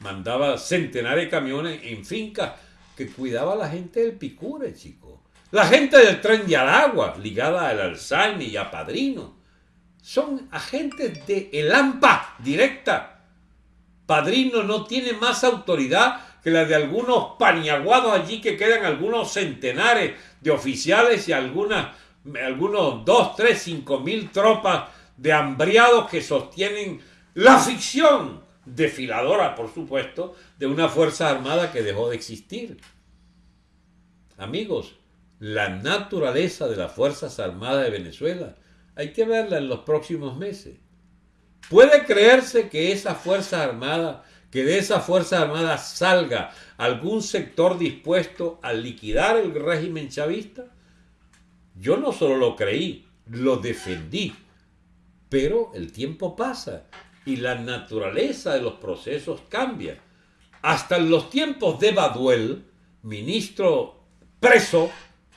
Mandaba centenares de camiones en fincas que cuidaba la gente del Picure, chico. La gente del tren de Aragua, ligada al Alzheimer y a Padrino, son agentes de el AMPA directa. Padrino no tiene más autoridad que la de algunos paniaguados allí que quedan algunos centenares de oficiales y algunas, algunos dos, tres, cinco mil tropas de hambriados que sostienen la ficción desfiladora, por supuesto, de una fuerza armada que dejó de existir. Amigos, la naturaleza de las Fuerzas Armadas de Venezuela hay que verla en los próximos meses. ¿Puede creerse que esa Fuerza Armada, que de esa Fuerza Armada salga algún sector dispuesto a liquidar el régimen chavista? Yo no solo lo creí, lo defendí. Pero el tiempo pasa y la naturaleza de los procesos cambia. Hasta en los tiempos de Baduel, ministro preso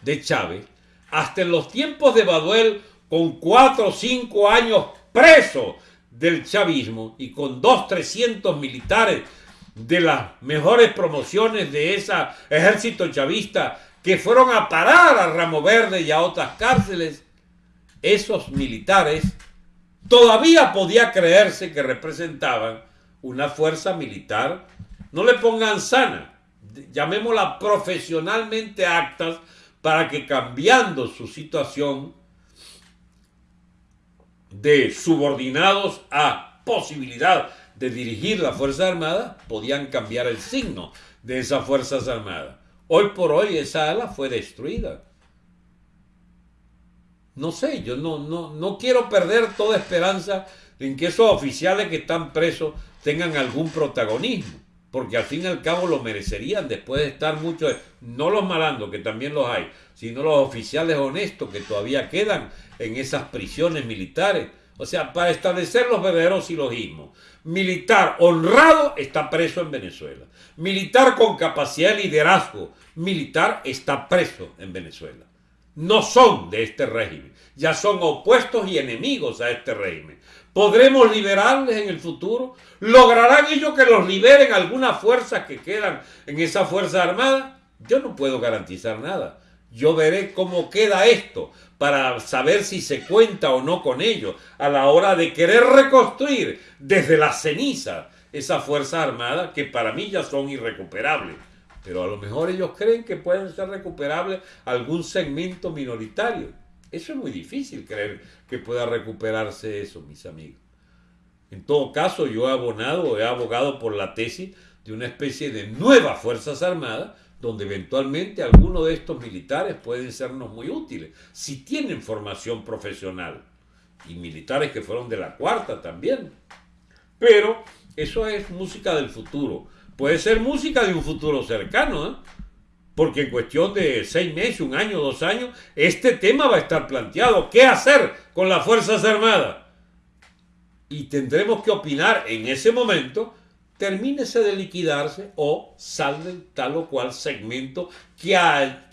de Chávez, hasta en los tiempos de Baduel, con cuatro o cinco años preso del chavismo y con dos, trescientos militares de las mejores promociones de ese ejército chavista que fueron a parar a Ramo Verde y a otras cárceles, esos militares todavía podía creerse que representaban una fuerza militar, no le pongan sana, llamémosla profesionalmente actas, para que cambiando su situación de subordinados a posibilidad de dirigir la Fuerza Armada, podían cambiar el signo de esas Fuerzas Armadas. Hoy por hoy esa ala fue destruida. No sé, yo no, no, no quiero perder toda esperanza en que esos oficiales que están presos tengan algún protagonismo, porque al fin y al cabo lo merecerían después de estar muchos, no los malandos, que también los hay, sino los oficiales honestos que todavía quedan en esas prisiones militares. O sea, para establecer los verdaderos silogismos. Militar honrado está preso en Venezuela. Militar con capacidad de liderazgo militar está preso en Venezuela no son de este régimen, ya son opuestos y enemigos a este régimen. ¿Podremos liberarles en el futuro? ¿Lograrán ellos que los liberen algunas fuerzas que quedan en esa Fuerza Armada? Yo no puedo garantizar nada. Yo veré cómo queda esto para saber si se cuenta o no con ello a la hora de querer reconstruir desde la ceniza esa Fuerza Armada que para mí ya son irrecuperables pero a lo mejor ellos creen que pueden ser recuperables algún segmento minoritario. Eso es muy difícil creer que pueda recuperarse eso, mis amigos. En todo caso, yo he abonado, he abogado por la tesis de una especie de nuevas Fuerzas Armadas, donde eventualmente algunos de estos militares pueden sernos muy útiles, si tienen formación profesional. Y militares que fueron de la cuarta también. Pero eso es música del futuro. Puede ser música de un futuro cercano, ¿eh? porque en cuestión de seis meses, un año, dos años, este tema va a estar planteado. ¿Qué hacer con las Fuerzas Armadas? Y tendremos que opinar en ese momento termínese de liquidarse o salve tal o cual segmento que,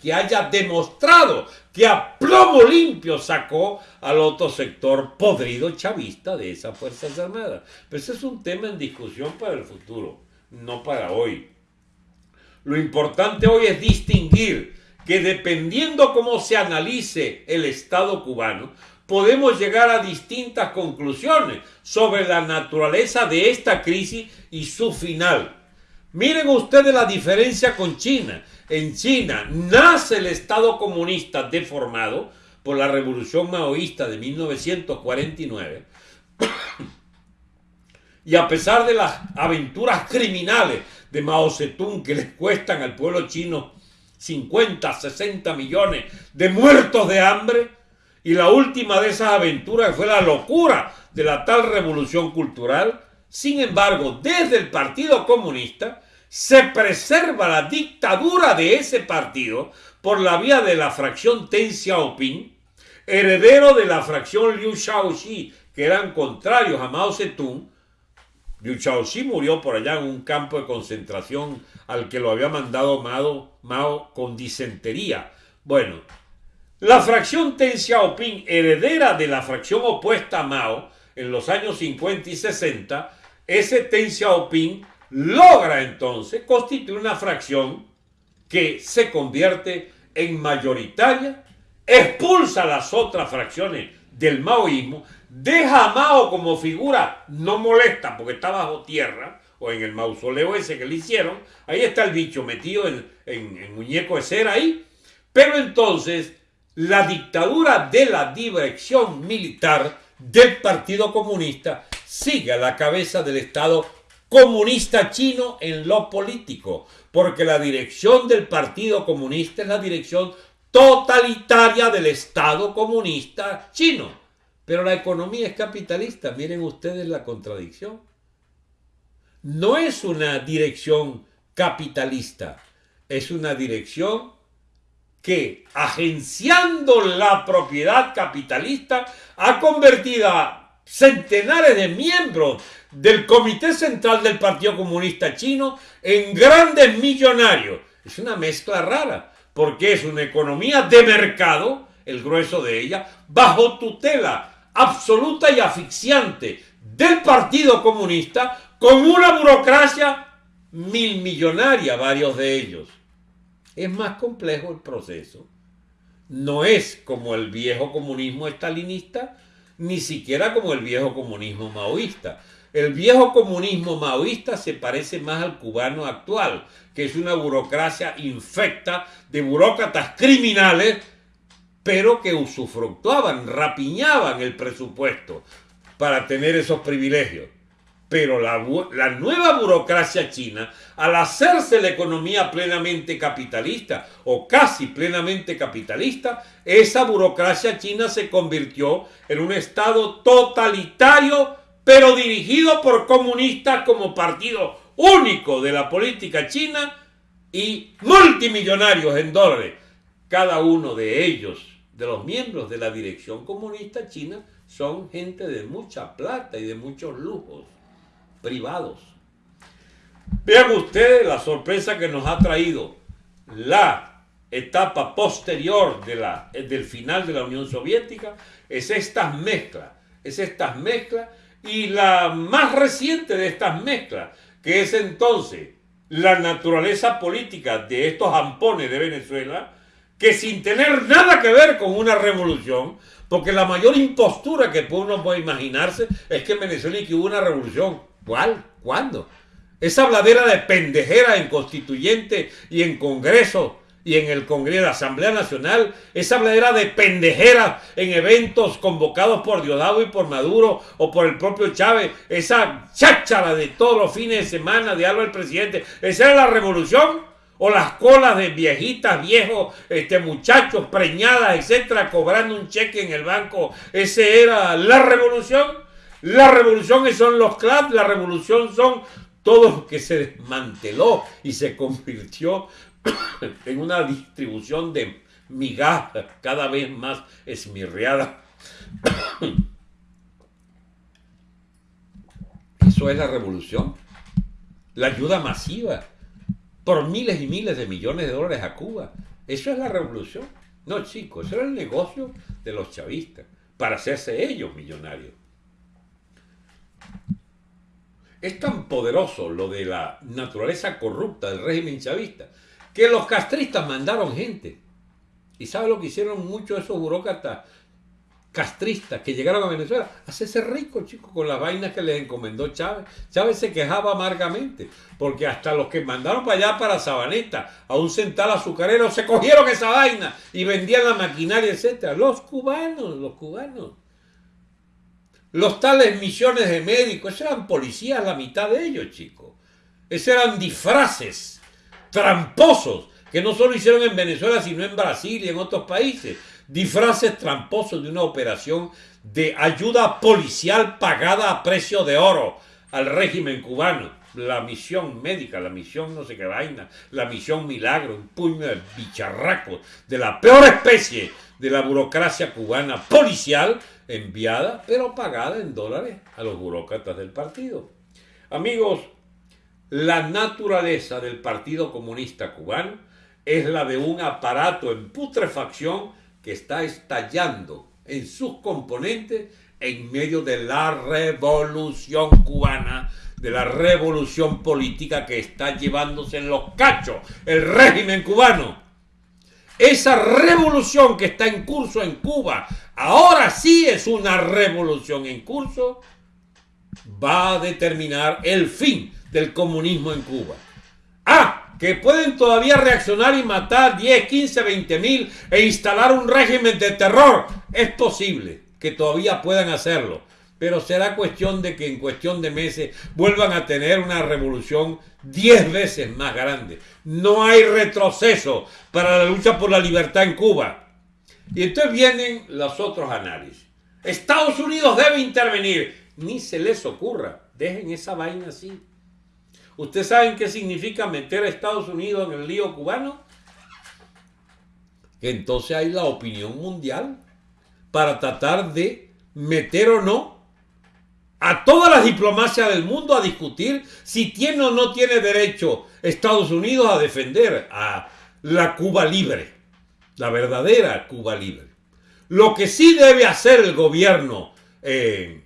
que haya demostrado que a plomo limpio sacó al otro sector podrido chavista de esas Fuerzas Armadas. Pero ese es un tema en discusión para el futuro, no para hoy. Lo importante hoy es distinguir que dependiendo cómo se analice el Estado cubano, podemos llegar a distintas conclusiones sobre la naturaleza de esta crisis y su final. Miren ustedes la diferencia con China. En China nace el Estado comunista deformado por la revolución maoísta de 1949. *coughs* y a pesar de las aventuras criminales de Mao Zedong que les cuestan al pueblo chino 50, 60 millones de muertos de hambre, y la última de esas aventuras fue la locura de la tal revolución cultural. Sin embargo, desde el Partido Comunista se preserva la dictadura de ese partido por la vía de la fracción Deng Xiaoping, heredero de la fracción Liu Shaoxi, que eran contrarios a Mao Zedong. Liu Shaoxi murió por allá en un campo de concentración al que lo había mandado Mao, Mao con disentería. Bueno, la fracción Ten Xiaoping, heredera de la fracción opuesta a Mao en los años 50 y 60, ese Ten Xiaoping logra entonces constituir una fracción que se convierte en mayoritaria, expulsa las otras fracciones del maoísmo, deja a Mao como figura no molesta porque está bajo tierra, o en el mausoleo ese que le hicieron, ahí está el bicho metido en, en muñeco de cera ahí, pero entonces la dictadura de la dirección militar del Partido Comunista sigue a la cabeza del Estado comunista chino en lo político, porque la dirección del Partido Comunista es la dirección totalitaria del Estado comunista chino. Pero la economía es capitalista, miren ustedes la contradicción. No es una dirección capitalista, es una dirección que, agenciando la propiedad capitalista, ha convertido a centenares de miembros del Comité Central del Partido Comunista Chino en grandes millonarios. Es una mezcla rara, porque es una economía de mercado, el grueso de ella, bajo tutela absoluta y asfixiante del Partido Comunista, con una burocracia mil millonaria, varios de ellos. Es más complejo el proceso. No es como el viejo comunismo estalinista, ni siquiera como el viejo comunismo maoísta. El viejo comunismo maoísta se parece más al cubano actual, que es una burocracia infecta de burócratas criminales, pero que usufructuaban, rapiñaban el presupuesto para tener esos privilegios. Pero la, nueva burocracia china, al hacerse la economía plenamente capitalista o casi plenamente capitalista, esa burocracia china se convirtió en un Estado totalitario, pero dirigido por comunistas como partido único de la política china y multimillonarios en dólares. Cada uno de ellos, de los miembros de la dirección comunista china, son gente de mucha plata y de muchos lujos privados. Vean ustedes la sorpresa que nos ha traído la etapa posterior la, del final de la Unión Soviética, es estas mezclas, es estas mezclas y la más reciente de estas mezclas, que es entonces la naturaleza política de estos ampones de Venezuela, que sin tener nada que ver con una revolución, porque la mayor impostura que uno puede imaginarse es que en Venezuela hubo una revolución. ¿Cuál? ¿Cuándo? Esa habladera de pendejera en constituyente y en Congreso y en el Congreso de la Asamblea Nacional, esa habladera de pendejera en eventos convocados por Diosdado y por Maduro o por el propio Chávez, esa cháchara de todos los fines de semana de algo del presidente, esa era la revolución o las colas de viejitas, viejos, este, muchachos preñadas, etcétera, cobrando un cheque en el banco, ese era la revolución. La revolución son los clubs, la revolución son todo lo que se desmanteló y se convirtió *coughs* en una distribución de migajas cada vez más esmirriada. *coughs* Eso es la revolución. la ayuda masiva por miles y miles de millones de dólares a Cuba. Eso es la revolución. No, chicos, eso era el negocio de los chavistas, para hacerse ellos millonarios. Es tan poderoso lo de la naturaleza corrupta del régimen chavista que los castristas mandaron gente. ¿Y sabe lo que hicieron muchos de esos burócratas castristas que llegaron a Venezuela? Hacerse ricos, chicos, con las vainas que les encomendó Chávez. Chávez se quejaba amargamente, porque hasta los que mandaron para allá, para Sabaneta, a un central azucarero, se cogieron esa vaina y vendían la maquinaria, etc. Los cubanos, los cubanos. Los tales misiones de médicos, esos eran policías, la mitad de ellos, chicos. Esos eran disfraces tramposos que no solo hicieron en Venezuela, sino en Brasil y en otros países. Disfraces tramposos de una operación de ayuda policial pagada a precio de oro al régimen cubano. La misión médica, la misión no sé qué vaina, la misión milagro, un puño de bicharracos de la peor especie de la burocracia cubana policial enviada, pero pagada en dólares a los burócratas del partido. Amigos, la naturaleza del Partido Comunista Cubano es la de un aparato en putrefacción que está estallando en sus componentes en medio de la revolución cubana, de la revolución política que está llevándose en los cachos el régimen cubano. Esa revolución que está en curso en Cuba, ahora sí es una revolución en curso, va a determinar el fin del comunismo en Cuba. Ah, que pueden todavía reaccionar y matar 10, 15, 20 mil e instalar un régimen de terror. Es posible que todavía puedan hacerlo, pero será cuestión de que en cuestión de meses vuelvan a tener una revolución 10 veces más grande. No hay retroceso para la lucha por la libertad en Cuba. Y entonces vienen los otros análisis. Estados Unidos debe intervenir. Ni se les ocurra. Dejen esa vaina así. ¿Ustedes saben qué significa meter a Estados Unidos en el lío cubano? entonces hay la opinión mundial para tratar de meter o no a todas las diplomacias del mundo a discutir si tiene o no tiene derecho Estados Unidos a defender a la Cuba libre, la verdadera Cuba libre. Lo que sí debe hacer el gobierno eh,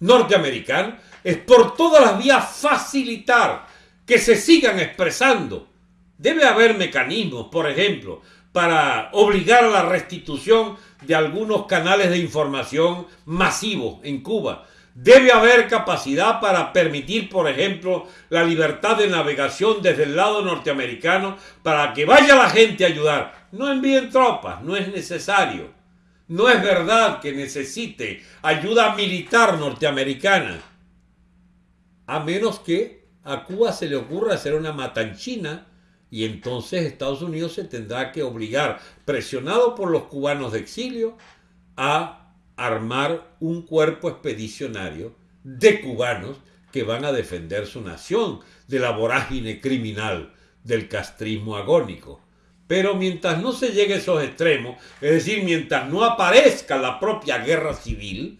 norteamericano es por todas las vías facilitar que se sigan expresando. Debe haber mecanismos, por ejemplo, para obligar a la restitución de algunos canales de información masivos en Cuba. Debe haber capacidad para permitir, por ejemplo, la libertad de navegación desde el lado norteamericano para que vaya la gente a ayudar. No envíen tropas, no es necesario. No es verdad que necesite ayuda militar norteamericana a menos que a Cuba se le ocurra hacer una matanchina y entonces Estados Unidos se tendrá que obligar, presionado por los cubanos de exilio, a armar un cuerpo expedicionario de cubanos que van a defender su nación de la vorágine criminal del castrismo agónico. Pero mientras no se llegue a esos extremos, es decir, mientras no aparezca la propia guerra civil,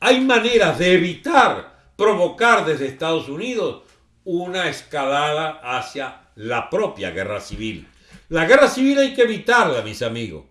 hay maneras de evitar provocar desde Estados Unidos una escalada hacia la propia guerra civil. La guerra civil hay que evitarla, mis amigos,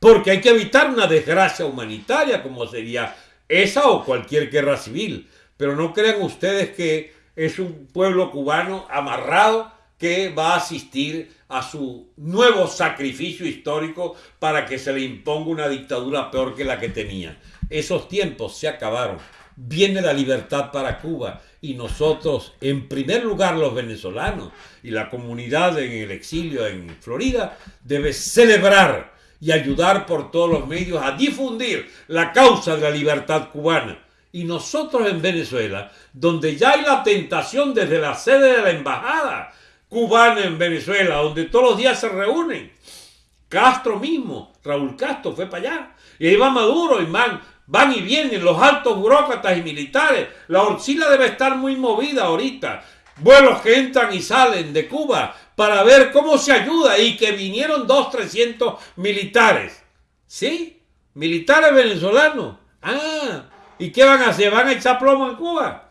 porque hay que evitar una desgracia humanitaria como sería esa o cualquier guerra civil. Pero no crean ustedes que es un pueblo cubano amarrado que va a asistir a su nuevo sacrificio histórico para que se le imponga una dictadura peor que la que tenía. Esos tiempos se acabaron viene la libertad para Cuba y nosotros, en primer lugar los venezolanos y la comunidad en el exilio en Florida, debe celebrar y ayudar por todos los medios a difundir la causa de la libertad cubana. Y nosotros en Venezuela, donde ya hay la tentación desde la sede de la embajada cubana en Venezuela, donde todos los días se reúnen, Castro mismo, Raúl Castro fue para allá, y ahí va Maduro y man, Van y vienen los altos burócratas y militares. La Orcila debe estar muy movida ahorita. Vuelos que entran y salen de Cuba para ver cómo se ayuda y que vinieron dos, trescientos militares. ¿Sí? Militares venezolanos. Ah, ¿y qué van a hacer? ¿Van a echar plomo en Cuba?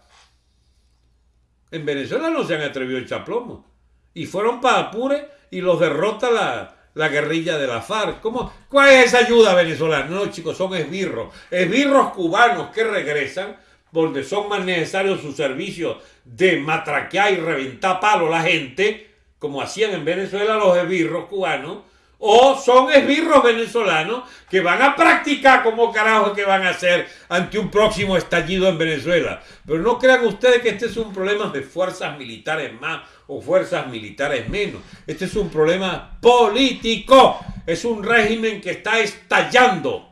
En Venezuela no se han atrevido a echar plomo. Y fueron para Apure y los derrota la, la guerrilla de la FARC. ¿Cómo? ¿Cuál es esa ayuda venezolana? No, chicos, son esbirros. Esbirros cubanos que regresan donde son más necesarios sus servicios de matraquear y reventar palo a la gente, como hacían en Venezuela los esbirros cubanos, o son esbirros venezolanos que van a practicar como carajo que van a hacer ante un próximo estallido en Venezuela. Pero no crean ustedes que este es un problema de fuerzas militares más o fuerzas militares menos. Este es un problema político. Es un régimen que está estallando.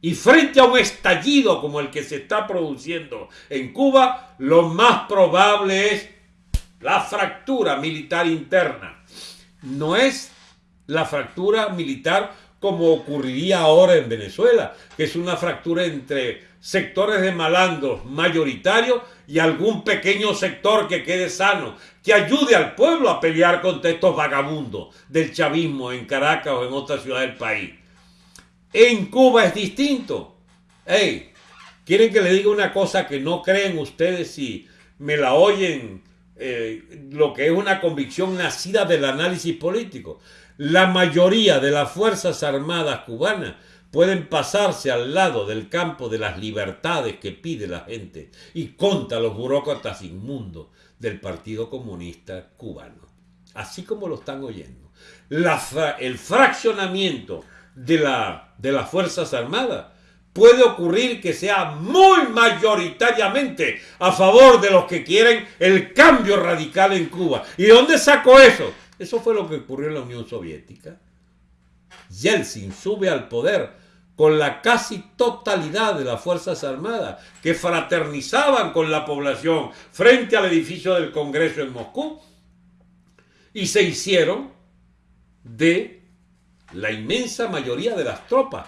Y frente a un estallido como el que se está produciendo en Cuba, lo más probable es la fractura militar interna. No es la fractura militar como ocurriría ahora en Venezuela, que es una fractura entre sectores de malandros mayoritarios y algún pequeño sector que quede sano, que ayude al pueblo a pelear contra estos vagabundos del chavismo en Caracas o en otra ciudad del país. En Cuba es distinto. Hey, quieren que le diga una cosa que no creen ustedes si me la oyen, eh, lo que es una convicción nacida del análisis político. La mayoría de las Fuerzas Armadas cubanas pueden pasarse al lado del campo de las libertades que pide la gente y contra los burócratas inmundos del Partido Comunista Cubano. Así como lo están oyendo. el fraccionamiento de, la, de las Fuerzas Armadas puede ocurrir que sea muy mayoritariamente a favor de los que quieren el cambio radical en Cuba. ¿Y dónde sacó eso? Eso fue lo que ocurrió en la Unión Soviética. Yeltsin sube al poder con la casi totalidad de las Fuerzas Armadas que fraternizaban con la población frente al edificio del Congreso en Moscú y se hicieron de la inmensa mayoría de las tropas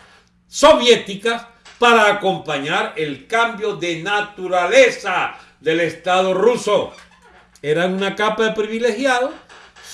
soviéticas para acompañar el cambio de naturaleza del Estado ruso. Eran una capa de privilegiados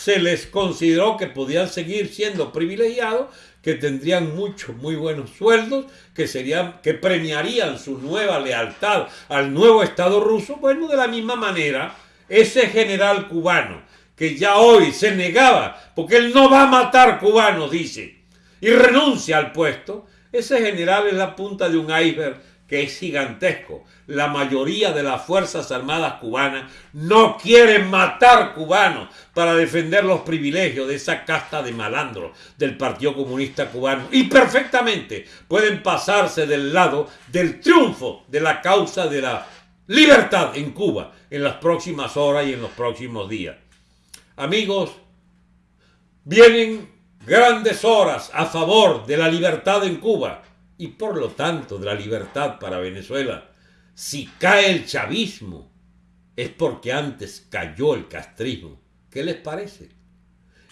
se les consideró que podían seguir siendo privilegiados, que tendrían muchos, muy buenos sueldos, que, serían, que premiarían su nueva lealtad al nuevo Estado ruso. Bueno, de la misma manera, ese general cubano, que ya hoy se negaba, porque él no va a matar cubanos, dice, y renuncia al puesto, ese general es la punta de un iceberg que es gigantesco. La mayoría de las Fuerzas Armadas cubanas no quieren matar cubanos para defender los privilegios de esa casta de malandros del Partido Comunista Cubano. Y perfectamente pueden pasarse del lado del triunfo de la causa de la libertad en Cuba en las próximas horas y en los próximos días. Amigos, vienen grandes horas a favor de la libertad en Cuba y por lo tanto de la libertad para Venezuela. Si cae el chavismo, es porque antes cayó el castrismo. ¿Qué les parece?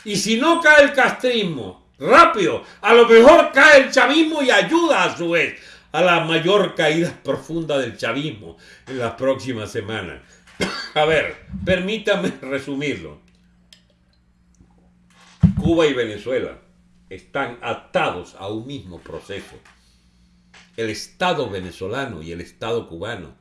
Y si no cae el castrismo, rápido, a lo mejor cae el chavismo y ayuda a su vez a la mayor caída profunda del chavismo en las próximas semanas. *coughs* A ver, permítame resumirlo. Cuba y Venezuela están atados a un mismo proceso el Estado venezolano y el Estado cubano.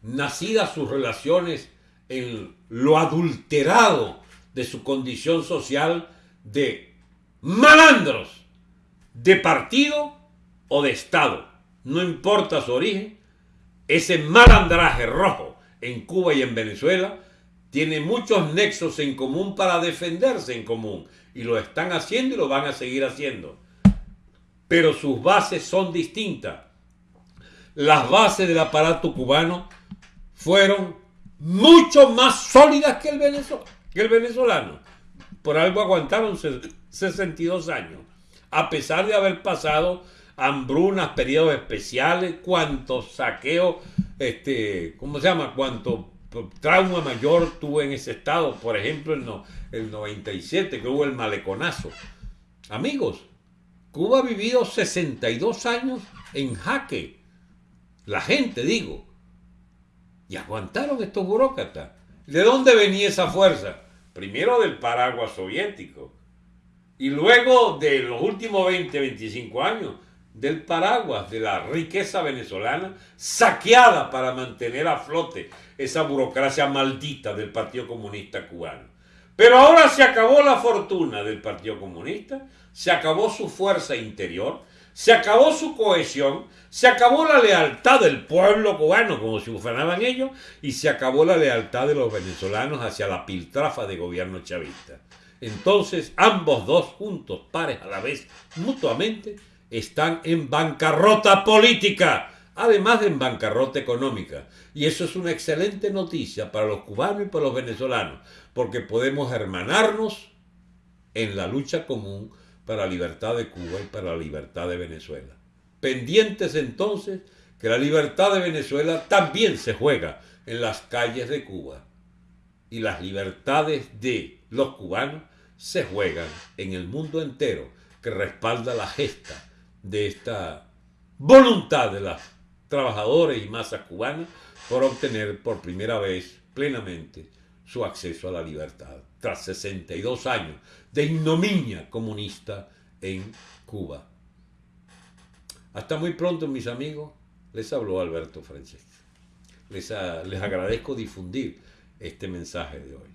Nacidas sus relaciones en lo adulterado de su condición social de malandros de partido o de Estado. No importa su origen, ese malandraje rojo en Cuba y en Venezuela tiene muchos nexos en común para defenderse en común. Y lo están haciendo y lo van a seguir haciendo pero sus bases son distintas. Las bases del aparato cubano fueron mucho más sólidas que el, venezolano. Por algo aguantaron 62 años, a pesar de haber pasado hambrunas, periodos especiales, cuántos saqueos, este, ¿cómo se llama? Cuánto trauma mayor tuvo en ese estado, por ejemplo, el, no, el 97, que hubo el maleconazo. Amigos, Cuba ha vivido 62 años en jaque. La gente, digo. Y aguantaron estos burócratas. ¿De dónde venía esa fuerza? Primero del paraguas soviético. Y luego de los últimos 20, 25 años del paraguas de la riqueza venezolana, saqueada para mantener a flote esa burocracia maldita del Partido Comunista Cubano. Pero ahora se acabó la fortuna del Partido Comunista, se acabó su fuerza interior, se acabó su cohesión, se acabó la lealtad del pueblo cubano, como si ufanaban ellos, y se acabó la lealtad de los venezolanos hacia la piltrafa de gobierno chavista. Entonces, ambos dos juntos, pares a la vez, mutuamente, están en bancarrota política, además de en bancarrota económica. Y eso es una excelente noticia para los cubanos y para los venezolanos, porque podemos hermanarnos en la lucha común para la libertad de Cuba y para la libertad de Venezuela. Pendientes entonces que la libertad de Venezuela también se juega en las calles de Cuba y las libertades de los cubanos se juegan en el mundo entero que respalda la gesta de esta voluntad de las trabajadores y masas cubanas por obtener por primera vez plenamente su acceso a la libertad, tras 62 años de ignominia comunista en Cuba. Hasta muy pronto, mis amigos. Les habló Alberto Francesca. Les, les agradezco difundir este mensaje de hoy.